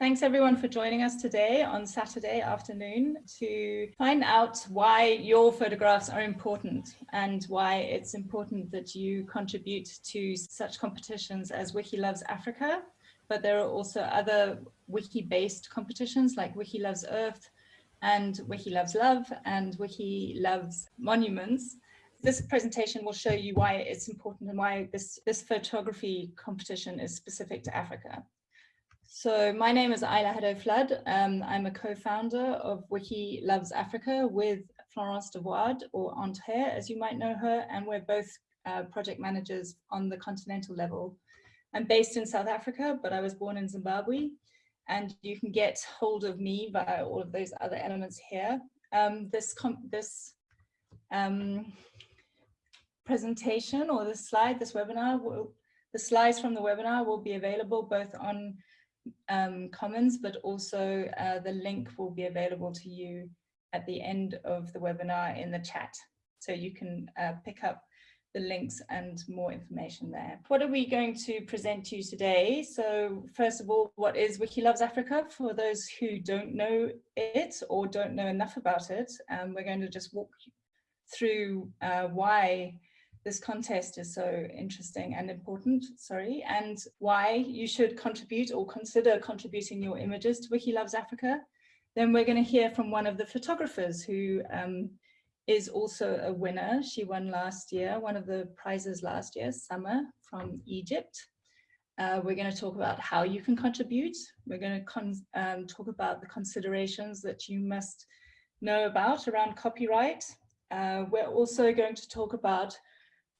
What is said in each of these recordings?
Thanks everyone for joining us today on Saturday afternoon to find out why your photographs are important and why it's important that you contribute to such competitions as Wiki Loves Africa, but there are also other wiki-based competitions like Wiki Loves Earth and Wiki Loves Love and Wiki Loves Monuments. This presentation will show you why it's important and why this, this photography competition is specific to Africa. So my name is Isla Haddow Flood. Um, I'm a co-founder of Wiki Loves Africa with Florence Devouard or Anthere, as you might know her, and we're both uh, project managers on the continental level. I'm based in South Africa, but I was born in Zimbabwe, and you can get hold of me via all of those other elements here. Um, this this um, presentation or this slide, this webinar, will, the slides from the webinar will be available both on um, Commons, but also uh, the link will be available to you at the end of the webinar in the chat. So you can uh, pick up the links and more information there. What are we going to present to you today? So first of all, what is Wiki Loves Africa? For those who don't know it or don't know enough about it, um, we're going to just walk through uh, why this contest is so interesting and important, sorry, and why you should contribute or consider contributing your images to Wiki Loves Africa. Then we're going to hear from one of the photographers who um, is also a winner. She won last year, one of the prizes last year, Summer from Egypt. Uh, we're going to talk about how you can contribute. We're going to um, talk about the considerations that you must know about around copyright. Uh, we're also going to talk about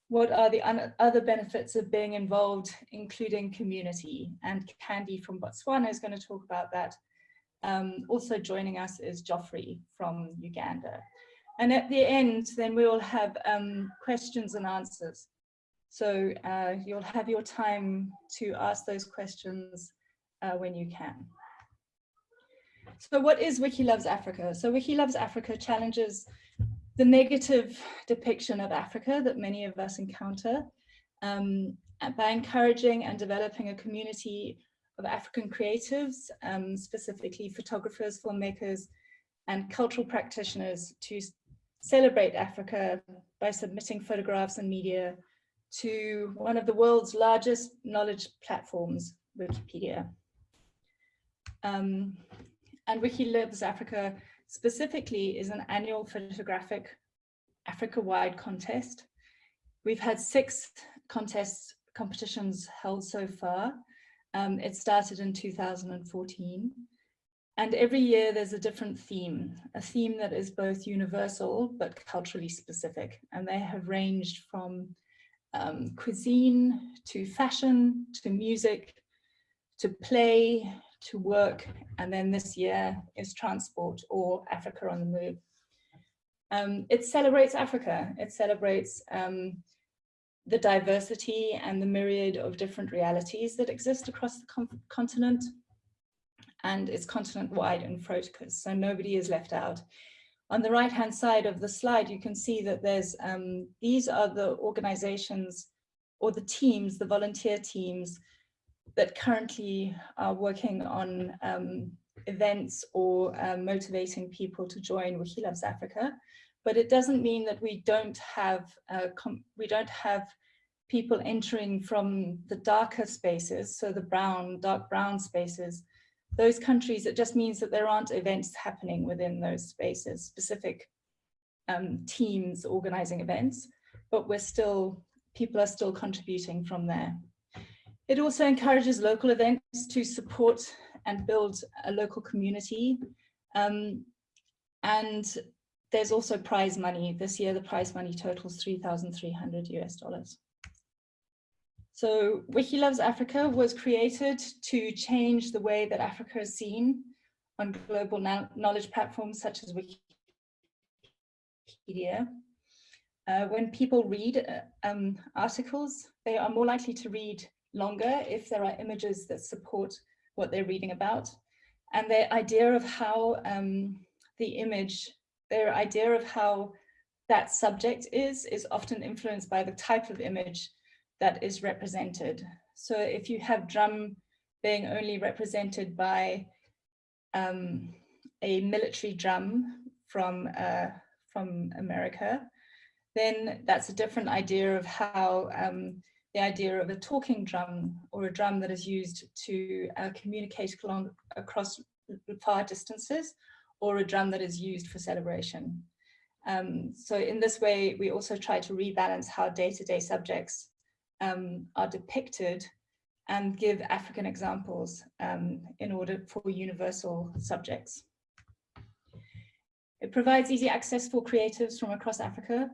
what are the other benefits of being involved, including community? And Candy from Botswana is going to talk about that. Um, also joining us is Geoffrey from Uganda. And at the end, then we will have um, questions and answers. So uh, you'll have your time to ask those questions uh, when you can. So what is Wiki Loves Africa? So Wiki Loves Africa challenges the negative depiction of Africa that many of us encounter um, by encouraging and developing a community of African creatives, um, specifically photographers, filmmakers, and cultural practitioners to celebrate Africa by submitting photographs and media to one of the world's largest knowledge platforms, Wikipedia. Um, and Wiki Africa specifically is an annual photographic Africa-wide contest. We've had six contests, competitions held so far. Um, it started in 2014. And every year there's a different theme, a theme that is both universal but culturally specific. And they have ranged from um, cuisine to fashion to music to play to work, and then this year is transport or Africa on the move. Um, it celebrates Africa. It celebrates um, the diversity and the myriad of different realities that exist across the continent and it's continent-wide in focus, so nobody is left out. On the right-hand side of the slide, you can see that there's, um, these are the organizations or the teams, the volunteer teams that currently are working on um, events or um, motivating people to join Wiki Loves Africa. But it doesn't mean that we don't have uh, we don't have people entering from the darker spaces, so the brown, dark brown spaces, those countries, it just means that there aren't events happening within those spaces, specific um, teams organizing events, but we're still, people are still contributing from there. It also encourages local events to support and build a local community. Um, and there's also prize money. This year, the prize money totals 3,300 US dollars. So Wiki Loves Africa was created to change the way that Africa is seen on global knowledge platforms such as Wikipedia. Uh, when people read uh, um, articles, they are more likely to read longer if there are images that support what they're reading about. And their idea of how um, the image, their idea of how that subject is, is often influenced by the type of image that is represented. So if you have drum being only represented by um, a military drum from, uh, from America, then that's a different idea of how um, the idea of a talking drum or a drum that is used to uh, communicate along, across far distances or a drum that is used for celebration. Um, so in this way, we also try to rebalance how day-to-day -day subjects um, are depicted and give African examples um, in order for universal subjects. It provides easy access for creatives from across Africa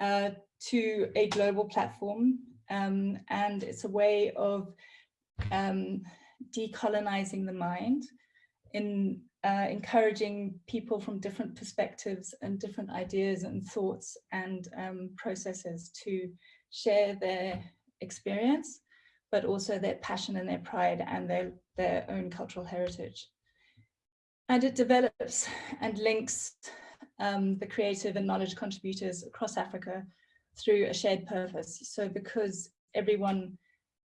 uh, to a global platform. Um, and it's a way of um, decolonizing the mind in uh, encouraging people from different perspectives and different ideas and thoughts and um, processes to share their experience, but also their passion and their pride and their, their own cultural heritage. And it develops and links um, the creative and knowledge contributors across Africa through a shared purpose. So because everyone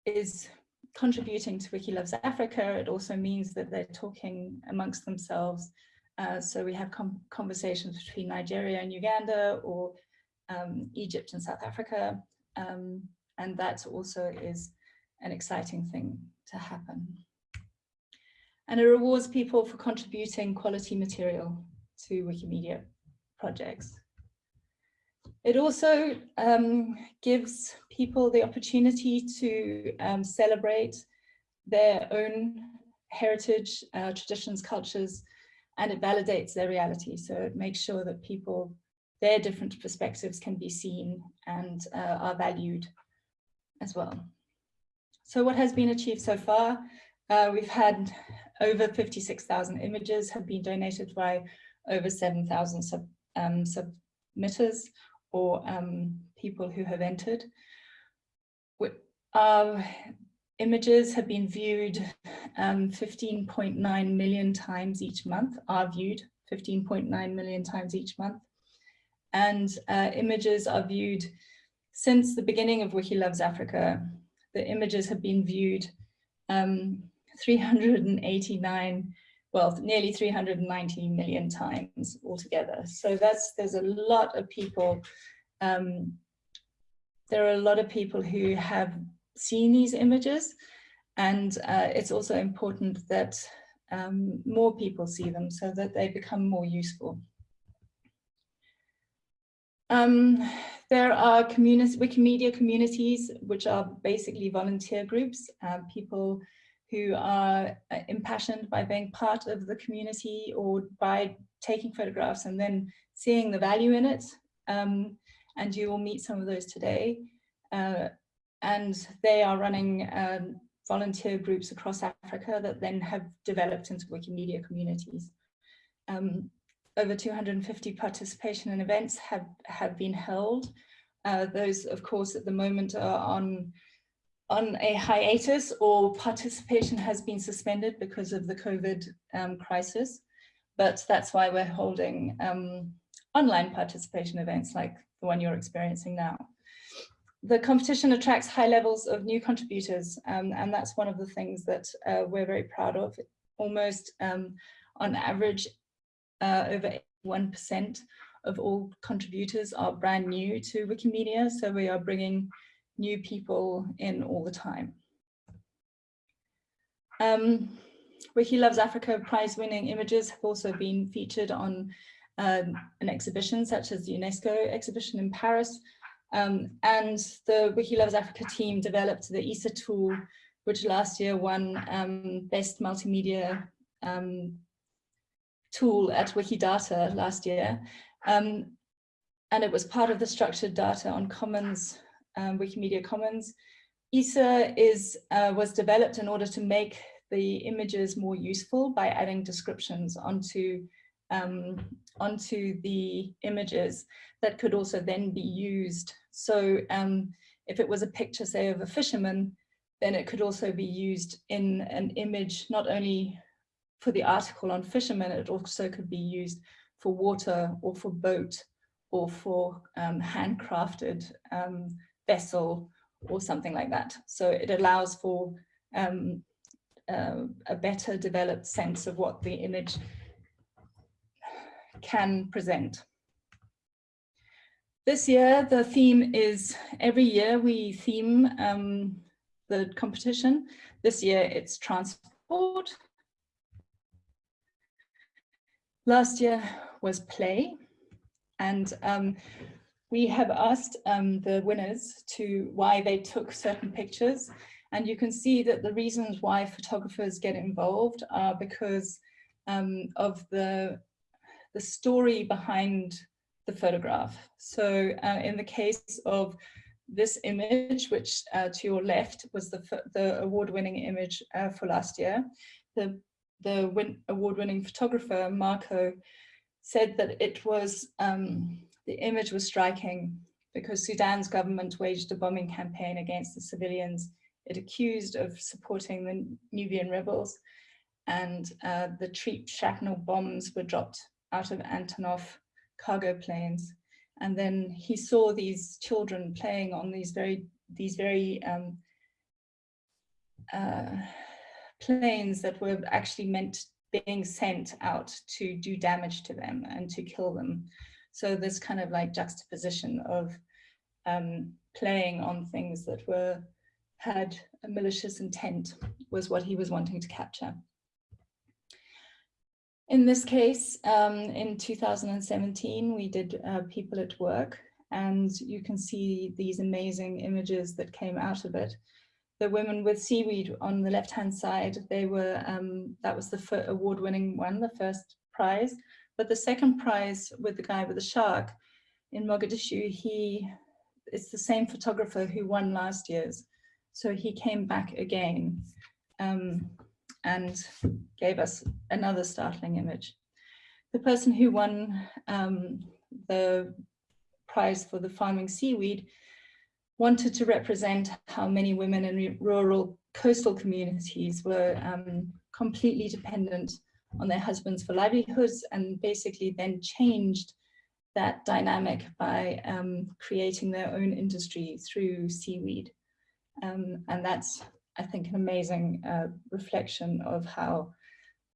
is contributing to Wiki Loves Africa, it also means that they're talking amongst themselves. Uh, so we have conversations between Nigeria and Uganda or um, Egypt and South Africa. Um, and that also is an exciting thing to happen. And it rewards people for contributing quality material to Wikimedia projects. It also um, gives people the opportunity to um, celebrate their own heritage, uh, traditions, cultures, and it validates their reality. So it makes sure that people, their different perspectives can be seen and uh, are valued as well. So what has been achieved so far? Uh, we've had over 56,000 images have been donated by over 7,000 sub, um, submitters or um, people who have entered. Our images have been viewed 15.9 um, million times each month, are viewed 15.9 million times each month. And uh, images are viewed since the beginning of Wiki Loves Africa. The images have been viewed um, 389 well, nearly 390 million times altogether. So that's, there's a lot of people, um, there are a lot of people who have seen these images and uh, it's also important that um, more people see them so that they become more useful. Um, there are community, Wikimedia communities, which are basically volunteer groups, uh, people who are uh, impassioned by being part of the community or by taking photographs and then seeing the value in it. Um, and you will meet some of those today. Uh, and they are running um, volunteer groups across Africa that then have developed into Wikimedia communities. Um, over 250 participation and events have, have been held. Uh, those, of course, at the moment are on on a hiatus or participation has been suspended because of the COVID um, crisis. But that's why we're holding um, online participation events like the one you're experiencing now. The competition attracts high levels of new contributors, um, and that's one of the things that uh, we're very proud of. Almost um, on average, uh, over 1% of all contributors are brand new to Wikimedia, so we are bringing new people in all the time. Um, Wiki Loves Africa prize-winning images have also been featured on um, an exhibition such as the UNESCO exhibition in Paris. Um, and the Wiki Loves Africa team developed the ISA tool, which last year won um, Best Multimedia um, Tool at Wikidata last year. Um, and it was part of the structured data on commons um, Wikimedia Commons. ISA is, uh, was developed in order to make the images more useful by adding descriptions onto, um, onto the images that could also then be used. So um, if it was a picture, say, of a fisherman, then it could also be used in an image, not only for the article on fishermen, it also could be used for water or for boat or for um, handcrafted um, vessel or something like that. So it allows for um, uh, a better developed sense of what the image can present. This year, the theme is, every year we theme um, the competition. This year it's transport. Last year was play. And um, we have asked um, the winners to why they took certain pictures. And you can see that the reasons why photographers get involved are because um, of the, the story behind the photograph. So uh, in the case of this image, which uh, to your left was the, the award-winning image uh, for last year, the, the award-winning photographer, Marco, said that it was, um, the image was striking because Sudan's government waged a bombing campaign against the civilians it accused of supporting the Nubian rebels and uh, the Treep shrapnel bombs were dropped out of Antonov cargo planes. And then he saw these children playing on these very, these very um, uh, planes that were actually meant being sent out to do damage to them and to kill them. So this kind of like juxtaposition of um, playing on things that were had a malicious intent was what he was wanting to capture. In this case, um, in 2017, we did uh, People at Work, and you can see these amazing images that came out of it. The women with seaweed on the left-hand side, they were, um, that was the award-winning one, the first prize. But the second prize with the guy with the shark in Mogadishu, he, it's the same photographer who won last year's. So he came back again. Um, and gave us another startling image. The person who won um, the prize for the farming seaweed wanted to represent how many women in rural coastal communities were um, completely dependent on their husbands for livelihoods and basically then changed that dynamic by um, creating their own industry through seaweed. Um, and that's I think, an amazing uh, reflection of how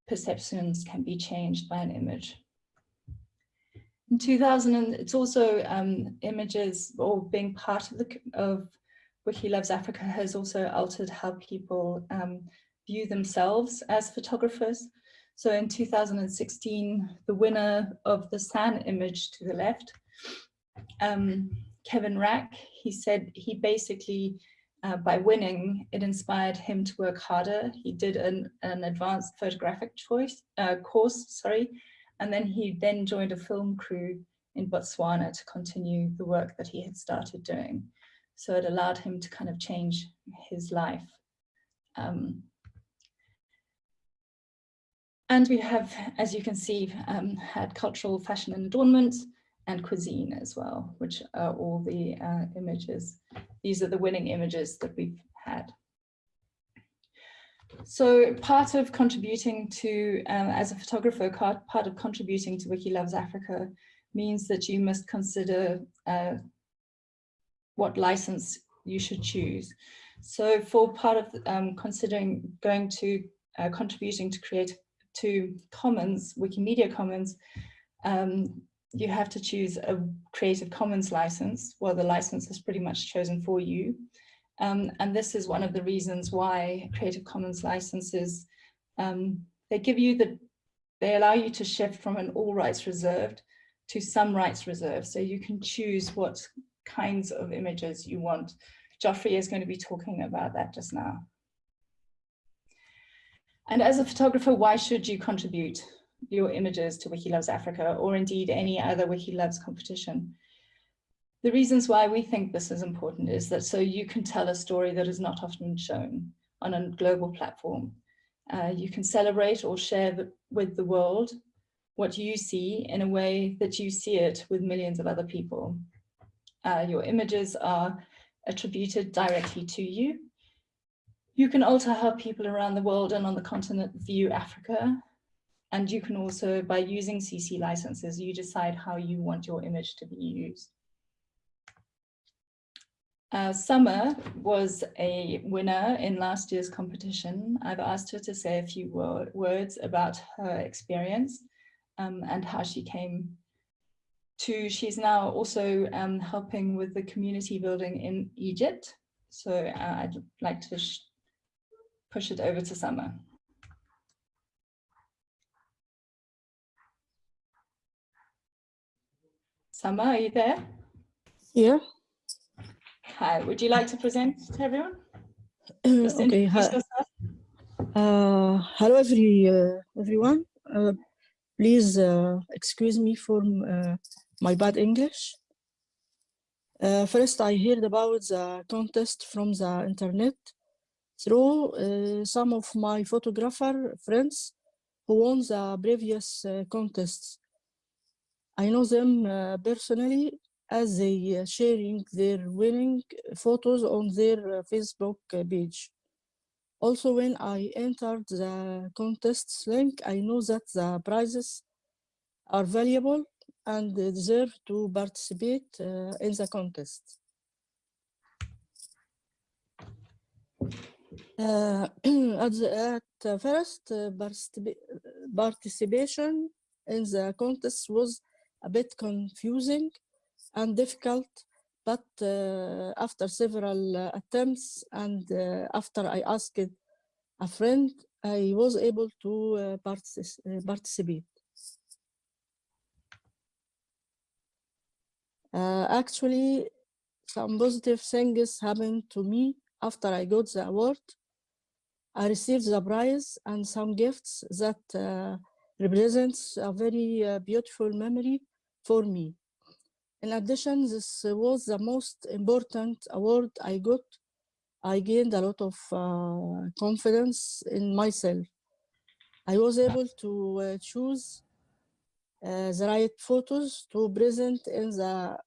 perceptions can be changed by an image. In 2000, it's also um, images or being part of the of Wiki Loves Africa has also altered how people um, view themselves as photographers. So in 2016, the winner of the San image to the left, um, Kevin Rack, he said he basically uh, by winning, it inspired him to work harder. He did an, an advanced photographic choice uh, course, sorry, and then he then joined a film crew in Botswana to continue the work that he had started doing. So it allowed him to kind of change his life. Um, and we have, as you can see, um, had cultural fashion and adornment, and cuisine as well, which are all the uh, images. These are the winning images that we've had. So part of contributing to, um, as a photographer, part of contributing to Wiki Loves Africa means that you must consider uh, what license you should choose. So for part of um, considering going to uh, contributing to create to Commons, Wikimedia Commons, um, you have to choose a Creative Commons license. Well, the license is pretty much chosen for you. Um, and this is one of the reasons why Creative Commons licenses, um, they give you the, they allow you to shift from an all rights reserved to some rights reserved. So you can choose what kinds of images you want. Geoffrey is going to be talking about that just now. And as a photographer, why should you contribute? your images to Wiki Loves Africa or indeed any other Wiki Loves competition. The reasons why we think this is important is that so you can tell a story that is not often shown on a global platform. Uh, you can celebrate or share the, with the world what you see in a way that you see it with millions of other people. Uh, your images are attributed directly to you. You can alter how people around the world and on the continent view Africa and you can also, by using CC licenses, you decide how you want your image to be used. Uh, Summer was a winner in last year's competition. I've asked her to say a few words about her experience um, and how she came to, she's now also um, helping with the community building in Egypt. So uh, I'd like to push it over to Summer. Summer, are you there? Yeah. Hi, would you like to present to everyone? okay. Uh, hello, every uh, everyone. Uh, please uh, excuse me for uh, my bad English. Uh, first, I heard about the contest from the internet through uh, some of my photographer friends who won the previous uh, contests. I know them uh, personally as they uh, sharing their winning photos on their uh, Facebook page. Also, when I entered the contest link, I know that the prizes are valuable and deserve to participate uh, in the contest. Uh, at, the, at first, uh, participation in the contest was a bit confusing and difficult, but uh, after several uh, attempts and uh, after I asked a friend, I was able to partic participate. Uh, actually, some positive things happened to me after I got the award. I received the prize and some gifts that uh, represents a very uh, beautiful memory for me. In addition, this was the most important award I got. I gained a lot of uh, confidence in myself. I was able to uh, choose uh, the right photos to present in the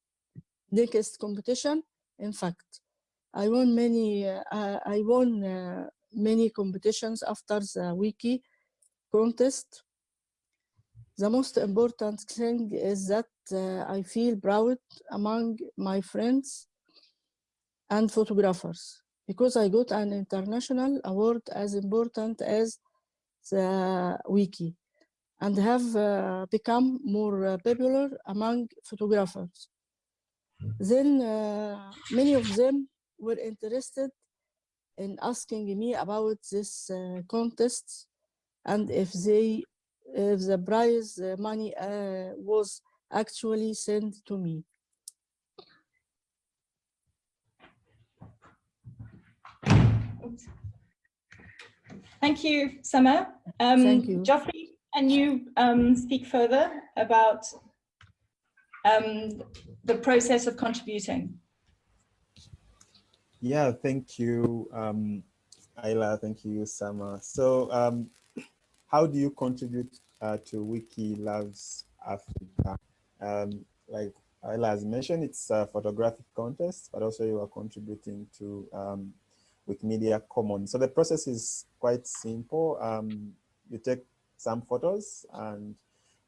next competition. In fact, I won many. Uh, I won uh, many competitions after the wiki contest. The most important thing is that uh, I feel proud among my friends and photographers because I got an international award as important as the wiki and have uh, become more uh, popular among photographers. Then uh, many of them were interested in asking me about this uh, contest and if they if the prize money uh, was actually sent to me. Thank you, Summer. Um, Thank you. Geoffrey, can you um, speak further about um, the process of contributing? Yeah, thank you, um, Isla. Thank you, Sama. So um, how do you contribute uh, to Wiki Loves Africa? Um, like Isla has mentioned, it's a photographic contest, but also you are contributing to um, Wikimedia Commons. So the process is quite simple. Um, you take some photos and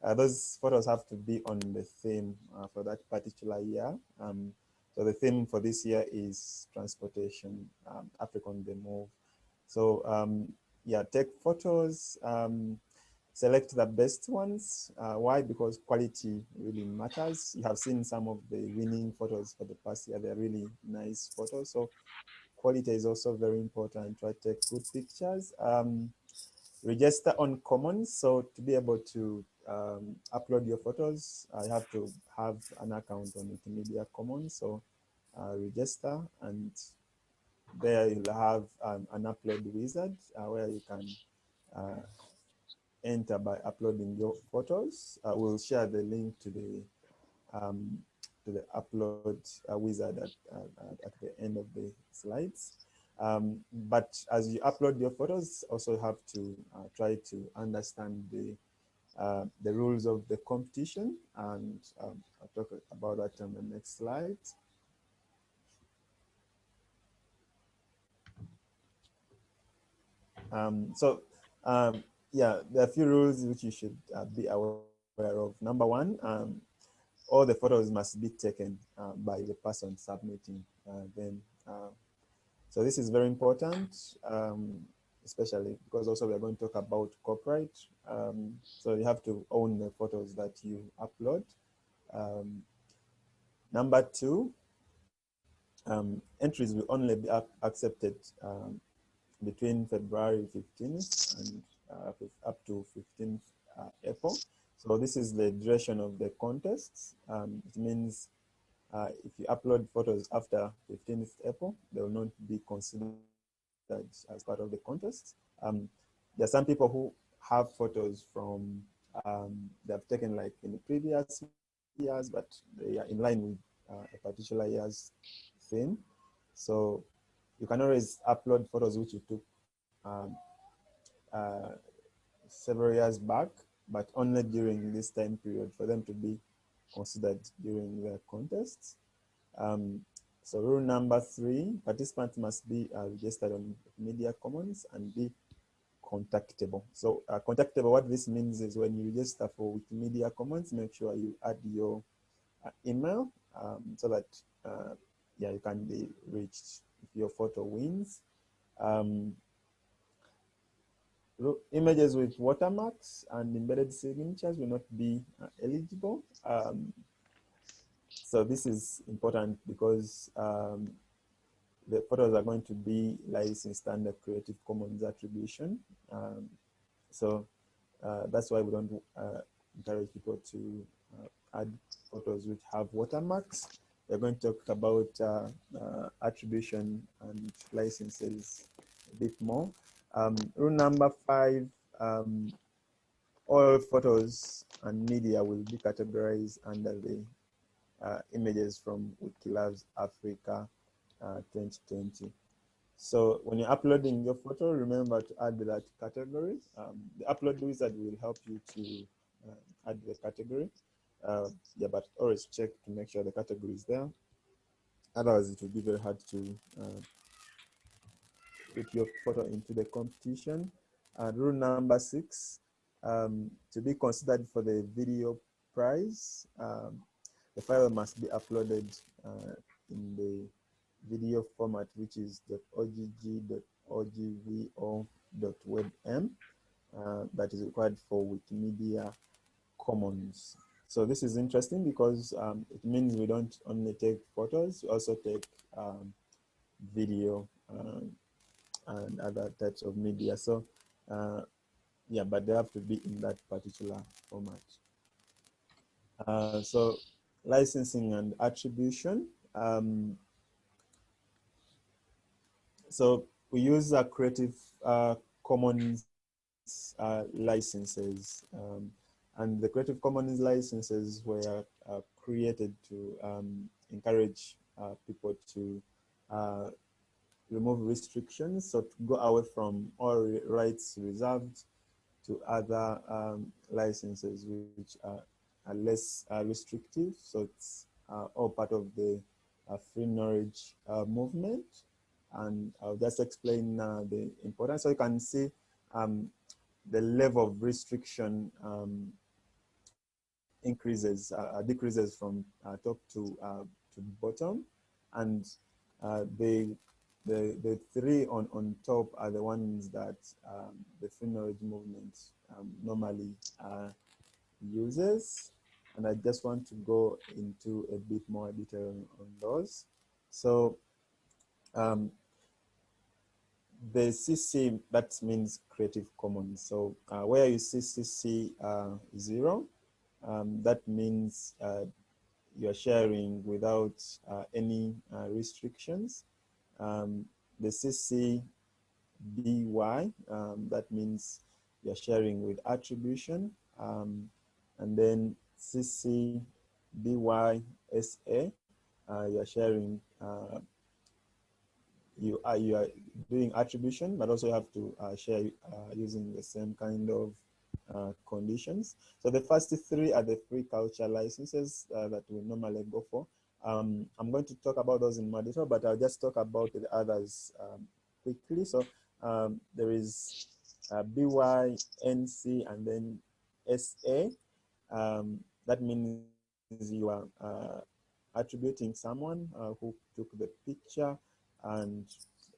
uh, those photos have to be on the theme uh, for that particular year. Um, so the theme for this year is transportation, um, Africa on the move. So um, yeah, take photos, um, select the best ones. Uh, why? Because quality really matters. You have seen some of the winning photos for the past year. They're really nice photos. So quality is also very important. Try to take good pictures. Um, register on Commons. So to be able to um, upload your photos, I have to have an account on Wikimedia Commons. So uh, register and there you'll have um, an upload wizard uh, where you can uh, enter by uploading your photos. Uh, we'll share the link to the um, to the upload uh, wizard at, at the end of the slides. Um, but as you upload your photos, also have to uh, try to understand the uh, the rules of the competition, and um, I'll talk about that on the next slide. Um, so um, yeah, there are a few rules which you should uh, be aware of. Number one, um, all the photos must be taken uh, by the person submitting uh, them. Uh, so this is very important, um, especially because also we are going to talk about copyright. Um, so you have to own the photos that you upload. Um, number two, um, entries will only be accepted um, between February 15th and uh, up to 15th uh, April. So this is the duration of the contest. Um, it means uh, if you upload photos after 15th April, they will not be considered as part of the contest. Um, there are some people who have photos from um, they've taken like in the previous years, but they are in line with uh, a particular year's theme. So you can always upload photos which you took um, uh, several years back, but only during this time period for them to be considered during the contest. Um, so rule number three, participants must be uh, registered on Media Commons and be contactable. So uh, contactable, what this means is when you register for Wikimedia Commons, make sure you add your uh, email um, so that uh, yeah, you can be reached if your photo wins. Um, images with watermarks and embedded signatures will not be uh, eligible. Um, so this is important because um, the photos are going to be licensed under Creative Commons attribution. Um, so uh, that's why we don't uh, encourage people to uh, add photos which have watermarks. We're going to talk about uh, uh, attribution and licenses a bit more. Um, rule number five, um, all photos and media will be categorized under the uh, images from Wiki Loves Africa uh, 2020. So when you're uploading your photo, remember to add that category. Um, the upload wizard will help you to uh, add the category. Uh, yeah, but always check to make sure the category is there. Otherwise, it will be very hard to uh, put your photo into the competition. And rule number six, um, to be considered for the video prize, um, the file must be uploaded uh, in the video format, which is .ogg.ogvo.webm uh, that is required for Wikimedia Commons. So this is interesting because um, it means we don't only take photos, we also take um, video um, and other types of media. So uh, yeah, but they have to be in that particular format. Uh, so licensing and attribution. Um, so we use a Creative uh, Commons uh, licenses. Um, and the Creative Commons licenses were uh, created to um, encourage uh, people to uh, remove restrictions, so to go away from all rights reserved to other um, licenses which are, are less uh, restrictive. So it's uh, all part of the uh, free knowledge uh, movement. And I'll just explain uh, the importance. So you can see um, the level of restriction um, increases, uh, decreases from top to, to bottom. And the the the three on on top are the ones that um, the free knowledge movement um, normally uses and i just want to go into a bit more detail on those so um, the cc that means creative commons so uh, where you see cc uh, zero um, that means uh, you're sharing without uh, any uh, restrictions um, the CC BY, um, that means you're sharing with attribution. Um, and then CC BY SA, uh, you're sharing, uh, you, are, you are doing attribution, but also you have to uh, share uh, using the same kind of uh, conditions. So the first three are the free culture licenses uh, that we normally go for. Um, I'm going to talk about those in more detail, but I'll just talk about the others um, quickly. So um, there is uh, BY, NC, and then SA. Um, that means you are uh, attributing someone uh, who took the picture and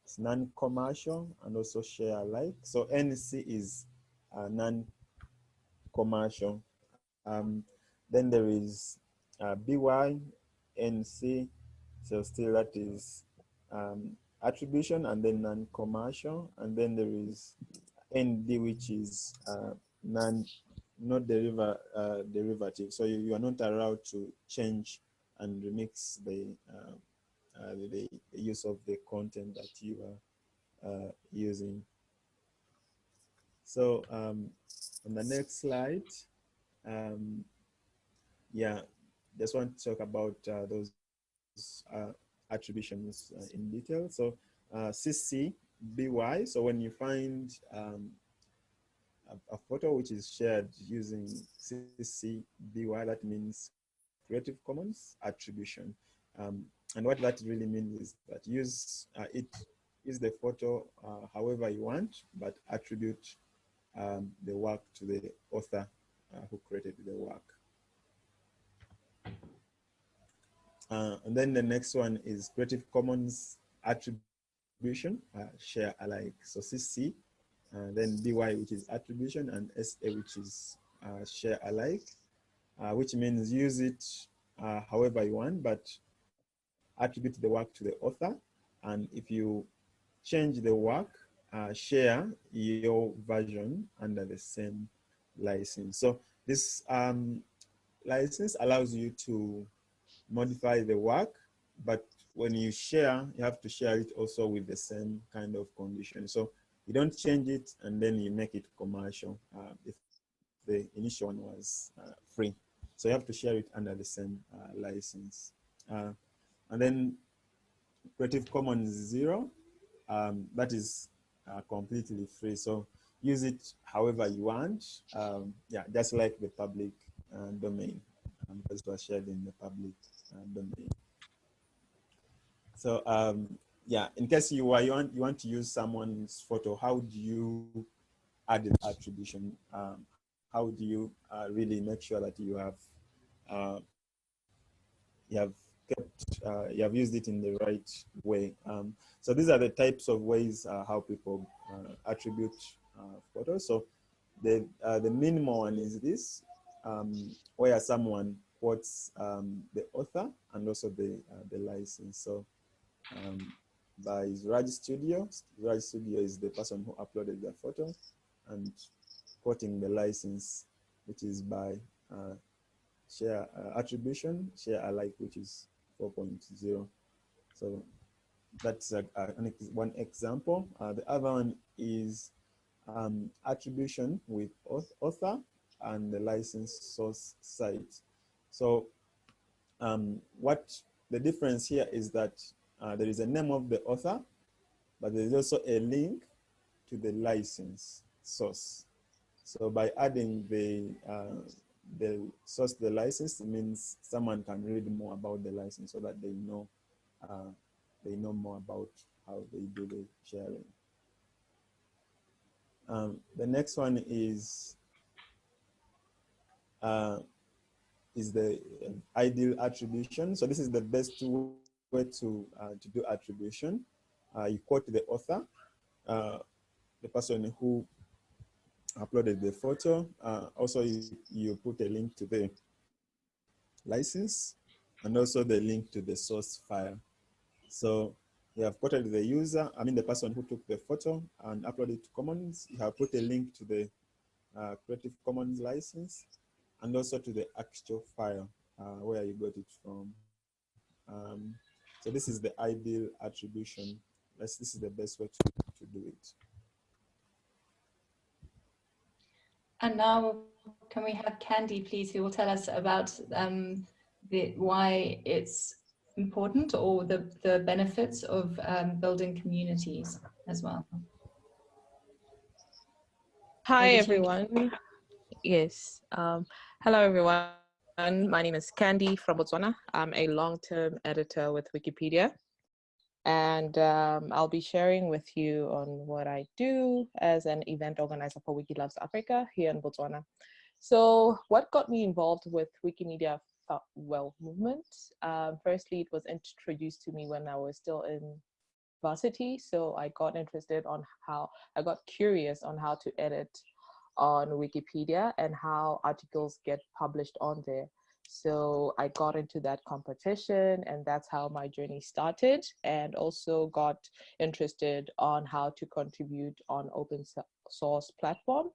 it's non-commercial and also share alike. So NC is uh, non-commercial. Um, then there is uh, BY, NC, so still that is um, attribution and then non-commercial. And then there is ND, which is uh, non, not deriva, uh, derivative. So you, you, are not allowed to change and remix the, uh, uh the, the, use of the content that you are uh, using. So um, on the next slide, um, yeah, just want to talk about uh, those attributions in detail. So CC BY. So when you find um, a, a, photo which is shared using CC BY, that means Creative Commons attribution. Um, and what that really means is that use uh, it use the photo uh, however you want, but attribute um, the work to the author uh, who created the work. Uh, and then the next one is Creative Commons attribution, uh, share alike. So CC, uh, then BY, which is attribution, and SA, which is uh, share alike, uh, which means use it uh, however you want, but attribute the work to the author. And if you change the work, uh, share your version under the same license. So this um, license allows you to modify the work, but when you share, you have to share it also with the same kind of condition. So you don't change it and then you make it commercial uh, if the initial one was uh, free. So you have to share it under the same uh, license. Uh, and then Creative Commons Zero, um, that is uh, completely free. So use it however you want. Um, yeah, just like the public uh, domain. Um, because it was shared in the public domain. So um, yeah, in case you, are you, want, you want to use someone's photo, how do you add an attribution? Um, how do you uh, really make sure that you have uh, you have kept uh, you have used it in the right way? Um, so these are the types of ways uh, how people uh, attribute uh, photos. So the the minimal one is this, um, where someone quotes um, the author and also the the license. So um, by Raj Studio. Raj Studio is the person who uploaded the photo and quoting the license, which is by uh, share uh, attribution, share alike, which is 4.0. So that's a, a, one example. Uh, the other one is um, attribution with author and the license source site. So um, what the difference here is that uh, there is a name of the author, but there is also a link to the license source. So by adding the uh, the source the license means someone can read more about the license so that they know uh, they know more about how they do the sharing. Um, the next one is uh, is the ideal attribution. So this is the best way to, uh, to do attribution. Uh, you quote the author, uh, the person who uploaded the photo. also, you, you put a link to the license and also the link to the source file. So you have quoted the user, I mean the person who took the photo and uploaded to Commons. You have put a link to the uh, Creative Commons license and also to the actual file uh, where you got it from. Um, so this is the ideal attribution. This is the best way to, to do it. And now can we have Candy, please, who will tell us about um, the, why it's important or the, the benefits of um, building communities as well. Hi, everyone. Yes. Um, hello, everyone. My name is Candy from Botswana. I'm a long-term editor with Wikipedia. And um, I'll be sharing with you on what I do as an event organizer for Wiki Loves Africa here in Botswana. So what got me involved with Wikimedia Well movement. Um, firstly, it was introduced to me when I was still in varsity, so I got interested on how I got curious on how to edit on Wikipedia and how articles get published on there. So I got into that competition and that's how my journey started and also got interested on how to contribute on open source platform.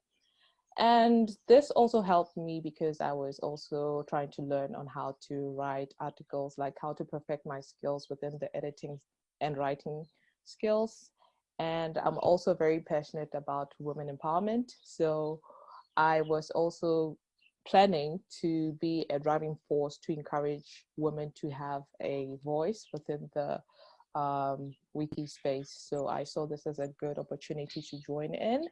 And this also helped me because I was also trying to learn on how to write articles, like how to perfect my skills within the editing and writing skills. And I'm also very passionate about women empowerment. So I was also planning to be a driving force to encourage women to have a voice within the um, wiki space. So I saw this as a good opportunity to join in.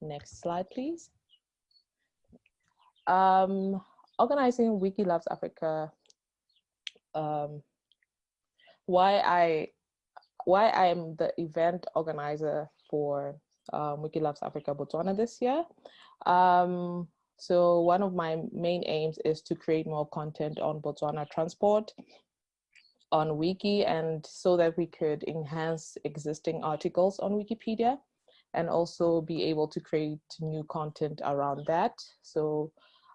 Next slide, please. Um, organizing Wiki Loves Africa. Um, why I why I am the event organizer for um, Wiki Loves Africa Botswana this year. Um, so one of my main aims is to create more content on Botswana transport on Wiki and so that we could enhance existing articles on Wikipedia and also be able to create new content around that. So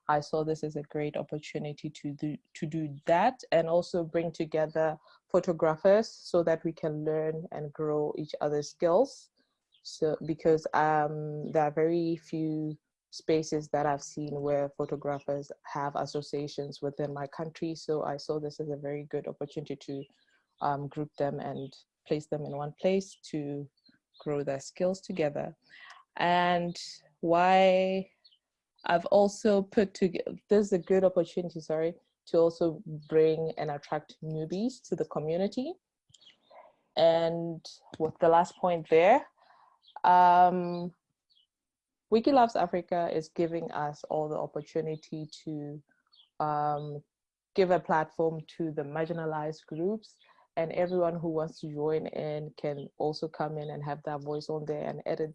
I saw this as a great opportunity to do, to do that and also bring together photographers so that we can learn and grow each other's skills. So because um, there are very few spaces that I've seen where photographers have associations within my country. So I saw this as a very good opportunity to um, group them and place them in one place to grow their skills together. And why I've also put together, this is a good opportunity, sorry, to also bring and attract newbies to the community. And with the last point there, um, Wiki Loves Africa is giving us all the opportunity to um, give a platform to the marginalized groups and everyone who wants to join in can also come in and have their voice on there and edit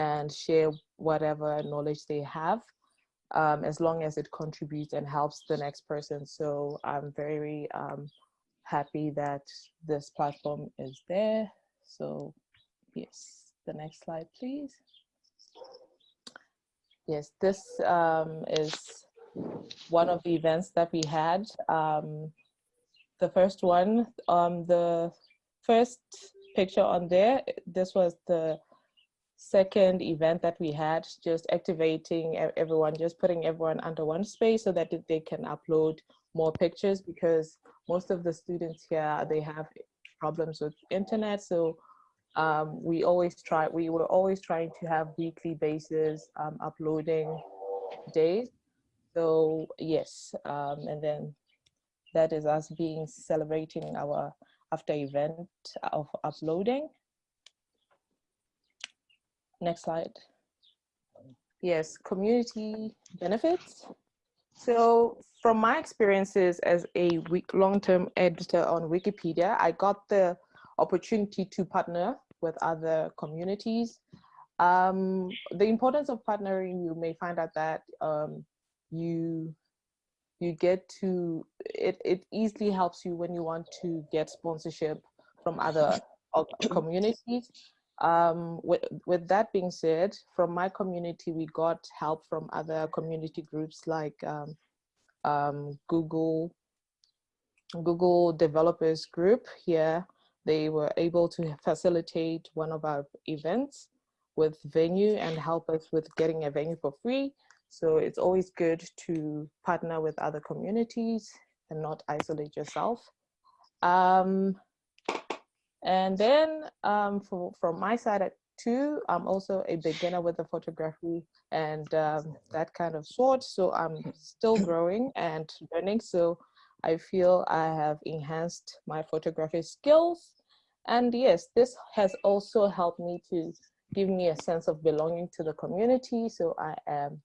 and share whatever knowledge they have um, as long as it contributes and helps the next person. So I'm very um, happy that this platform is there. So yes, the next slide, please. Yes, this um, is one of the events that we had. Um, the first one, um, the first picture on there, this was the second event that we had, just activating everyone, just putting everyone under one space so that they can upload more pictures because most of the students here, they have problems with internet. So um, we always try, we were always trying to have weekly basis um, uploading days. So yes, um, and then that is us being celebrating our after event of uploading. Next slide. Yes, community benefits. So from my experiences as a long-term editor on Wikipedia, I got the opportunity to partner with other communities. Um, the importance of partnering, you may find out that um, you you get to it it easily helps you when you want to get sponsorship from other communities um, with, with that being said from my community we got help from other community groups like um, um, google google developers group here they were able to facilitate one of our events with venue and help us with getting a venue for free. So it's always good to partner with other communities and not isolate yourself. Um, and then um, for, from my side at two, I'm also a beginner with the photography and um, that kind of sort. So I'm still growing and learning. So I feel I have enhanced my photography skills. And yes, this has also helped me to give me a sense of belonging to the community. So I am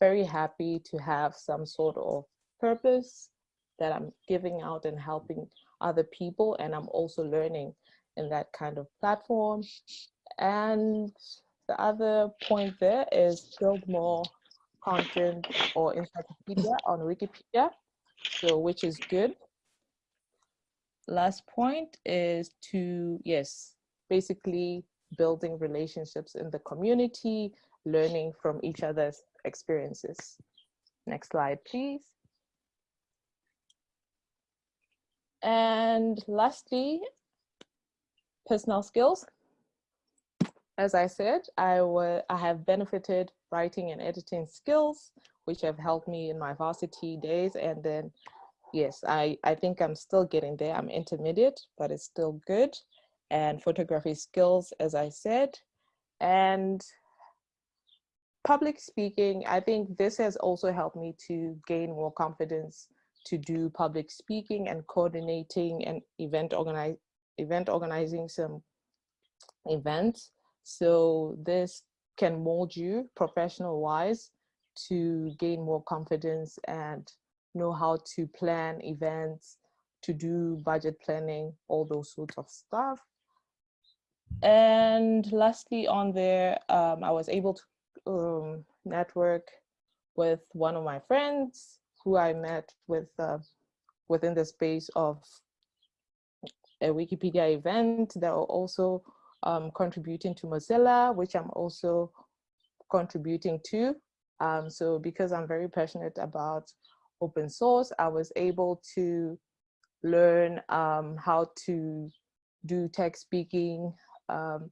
very happy to have some sort of purpose that I'm giving out and helping other people. And I'm also learning in that kind of platform. And the other point there is build more content or encyclopedia on Wikipedia. so which is good. Last point is to, yes, basically building relationships in the community, learning from each other's experiences. Next slide, please. And lastly, personal skills. As I said, I, I have benefited writing and editing skills, which have helped me in my varsity days. And then, yes, I, I think I'm still getting there. I'm intermediate, but it's still good. And photography skills, as I said. And public speaking, I think this has also helped me to gain more confidence to do public speaking and coordinating and event organize event organizing some events. So this can mold you professional wise to gain more confidence and know how to plan events, to do budget planning, all those sorts of stuff. And lastly on there, um, I was able to um, network with one of my friends who I met with uh, within the space of a Wikipedia event that are also um, contributing to Mozilla, which I'm also contributing to. Um, so because I'm very passionate about open source, I was able to learn um, how to do text speaking, um,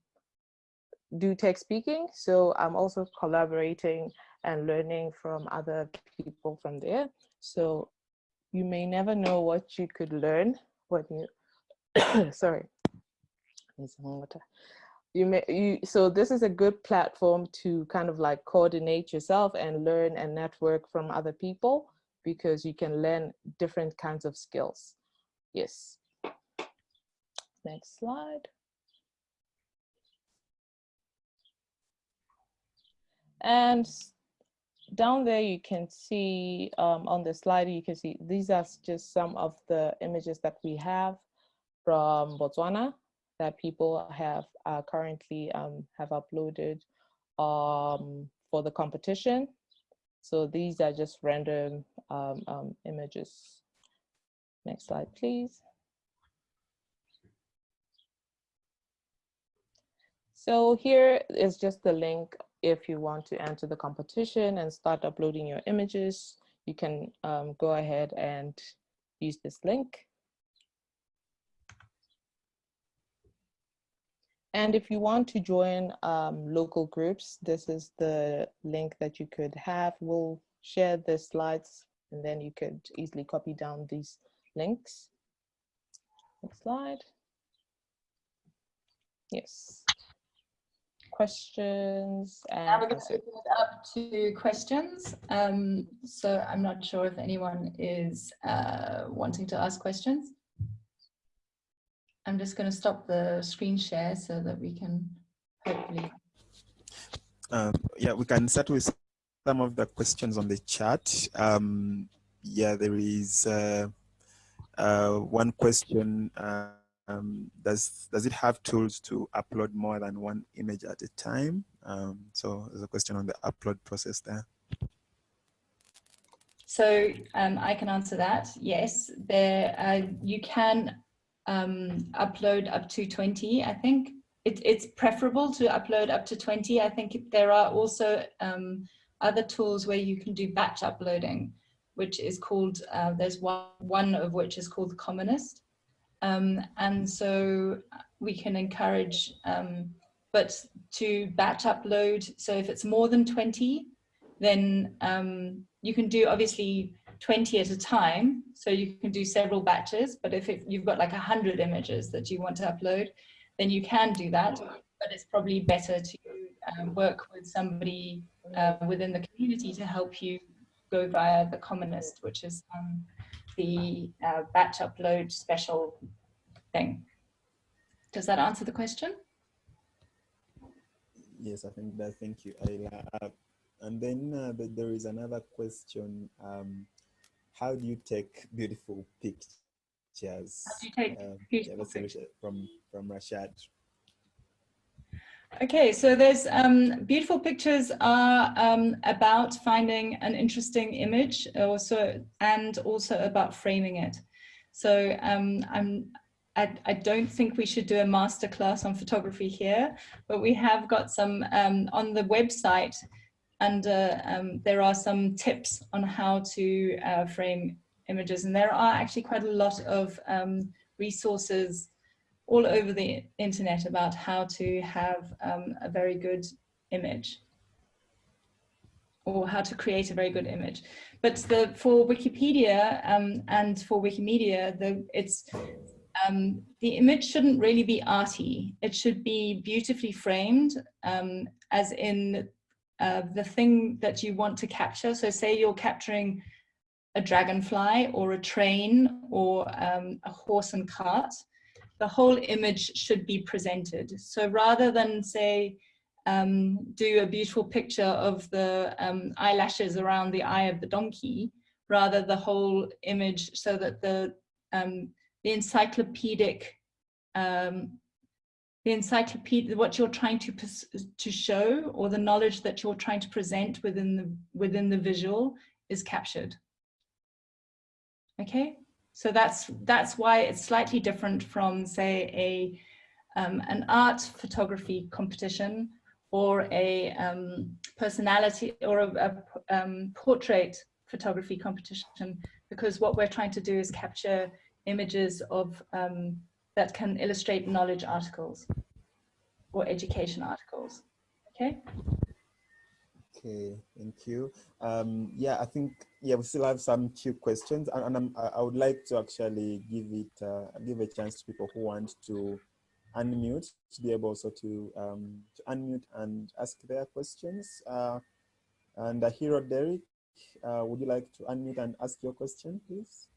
do text speaking. So I'm also collaborating and learning from other people from there. So you may never know what you could learn when you sorry, need some water. You may, you, so this is a good platform to kind of like coordinate yourself and learn and network from other people because you can learn different kinds of skills. Yes. Next slide. And down there you can see um, on the slide, you can see these are just some of the images that we have from Botswana that people have uh, currently um, have uploaded um, for the competition. So these are just random um, um, images. Next slide, please. So here is just the link if you want to enter the competition and start uploading your images, you can um, go ahead and use this link. And if you want to join um, local groups, this is the link that you could have. We'll share the slides and then you could easily copy down these links. Next slide. Yes. Questions and now we're going to open it up to questions. Um, so I'm not sure if anyone is uh, wanting to ask questions. I'm just going to stop the screen share so that we can hopefully. Um, yeah, we can start with some of the questions on the chat. Um, yeah, there is uh, uh, one question. Um, does does it have tools to upload more than one image at a time? Um, so there's a question on the upload process there. So um, I can answer that. Yes, there uh, you can um, upload up to 20, I think. It, it's preferable to upload up to 20. I think there are also um, other tools where you can do batch uploading, which is called, uh, there's one, one of which is called Commonist. Um, and so we can encourage, um, but to batch upload, so if it's more than 20, then um, you can do obviously 20 at a time. So you can do several batches, but if it, you've got like 100 images that you want to upload, then you can do that. But it's probably better to um, work with somebody uh, within the community to help you go via the Commonist, which is um, the uh, batch upload special thing. Does that answer the question? Yes, I think that. Thank you, Isla. Uh, and then uh, there is another question. Um, how do you take beautiful pictures? How do you take um, beautiful yeah, pictures? from from Rashad. Okay, so there's um, beautiful pictures are um, about finding an interesting image also and also about framing it. So um, I'm, I, I, don't think we should do a masterclass on photography here, but we have got some um, on the website and uh, um, there are some tips on how to uh, frame images and there are actually quite a lot of um, resources all over the internet about how to have um, a very good image or how to create a very good image. But the, for Wikipedia um, and for Wikimedia, the, it's, um, the image shouldn't really be arty. It should be beautifully framed um, as in uh, the thing that you want to capture. So say you're capturing a dragonfly or a train or um, a horse and cart, the whole image should be presented. So rather than say, um, do a beautiful picture of the um, eyelashes around the eye of the donkey, rather the whole image so that the, um, the encyclopedic, um, the encyclopedia, what you're trying to, to show or the knowledge that you're trying to present within the, within the visual is captured. Okay. So that's that's why it's slightly different from say a um, an art photography competition or a um, personality or a, a um, portrait photography competition because what we're trying to do is capture images of um, that can illustrate knowledge articles or education articles. Okay. Okay, thank you. Um, yeah, I think yeah we still have some few questions, and, and i would like to actually give it uh, give a chance to people who want to unmute to be able also to um, to unmute and ask their questions. Uh, and uh, Hero Derek, uh, would you like to unmute and ask your question, please?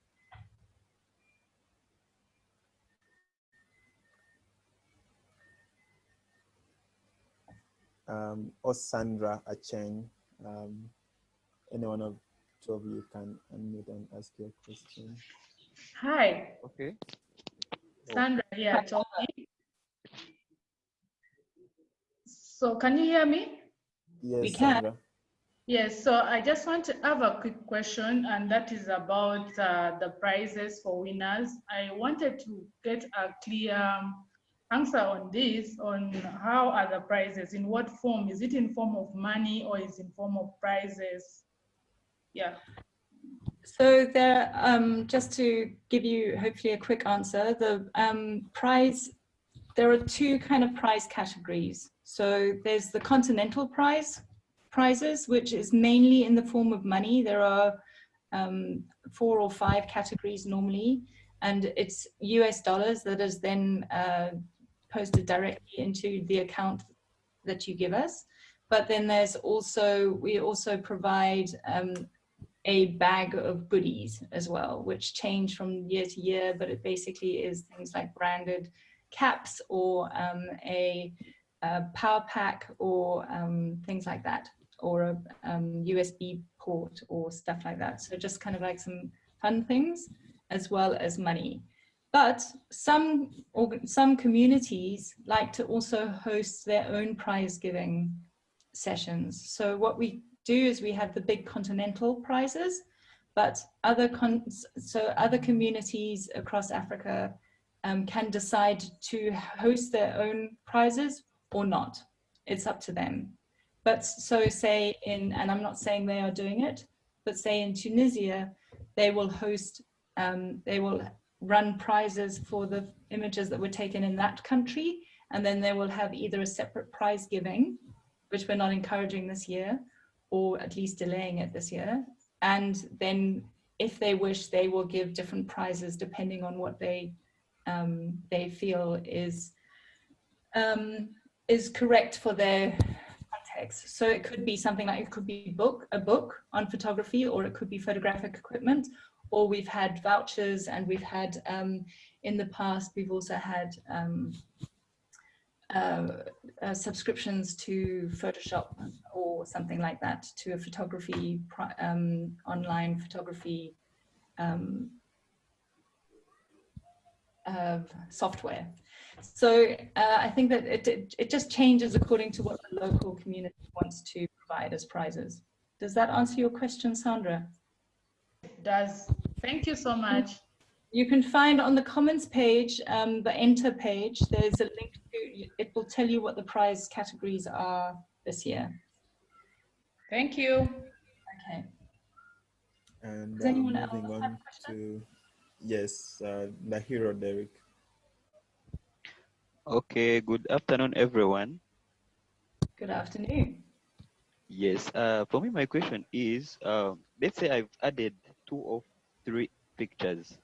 Um, or Sandra Acheng. Um, any one of two of you can unmute and ask your question. Hi. Okay. Sandra here talking. So can you hear me? Yes, we can. Sandra. Yes, so I just want to have a quick question, and that is about uh, the prizes for winners. I wanted to get a clear answer on this, on how are the prizes, in what form? Is it in form of money or is in form of prizes? Yeah. So there, um, just to give you hopefully a quick answer, the um, prize, there are two kind of prize categories. So there's the continental prize prizes, which is mainly in the form of money. There are um, four or five categories normally, and it's US dollars that is then uh, posted directly into the account that you give us. But then there's also, we also provide um, a bag of goodies as well, which change from year to year, but it basically is things like branded caps or um, a, a, power pack or um, things like that, or a USB um, port or stuff like that. So just kind of like some fun things as well as money. But some, some communities like to also host their own prize giving sessions. So what we do is we have the big continental prizes, but other so other communities across Africa um, can decide to host their own prizes or not. It's up to them. But so say in, and I'm not saying they are doing it, but say in Tunisia, they will host, um, they will run prizes for the images that were taken in that country. And then they will have either a separate prize giving, which we're not encouraging this year, or at least delaying it this year. And then if they wish, they will give different prizes depending on what they um, they feel is um, is correct for their context. So it could be something like it could be book a book on photography, or it could be photographic equipment, or we've had vouchers and we've had um, in the past we've also had um, uh, uh, subscriptions to Photoshop or something like that to a photography um, online photography um, of software. So uh, I think that it, it, it just changes according to what the local community wants to provide as prizes. Does that answer your question, Sandra? It does. Thank you so much. You can find on the comments page, um, the Enter page, there's a link to, it will tell you what the prize categories are this year. Thank you. Okay. And Does anyone uh, else moving have on a question? to, yes, uh, the hero, Derek. Okay, good afternoon, everyone. Good afternoon. Yes, uh, for me, my question is, um, let's say I've added two or three pictures.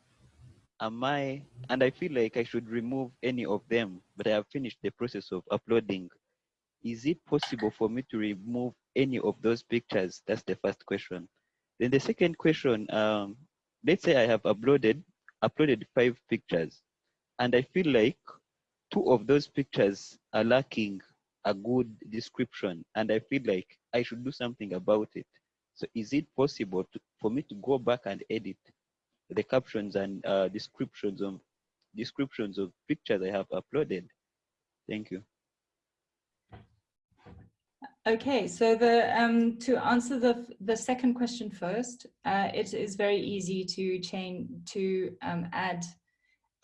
Am I, and I feel like I should remove any of them, but I have finished the process of uploading. Is it possible for me to remove any of those pictures? That's the first question. Then the second question, um, let's say I have uploaded, uploaded five pictures, and I feel like two of those pictures are lacking a good description and I feel like I should do something about it. So is it possible to, for me to go back and edit the captions and uh, descriptions of descriptions of pictures I have uploaded? Thank you. Okay, so the um, to answer the the second question first, uh, it is very easy to change to um, add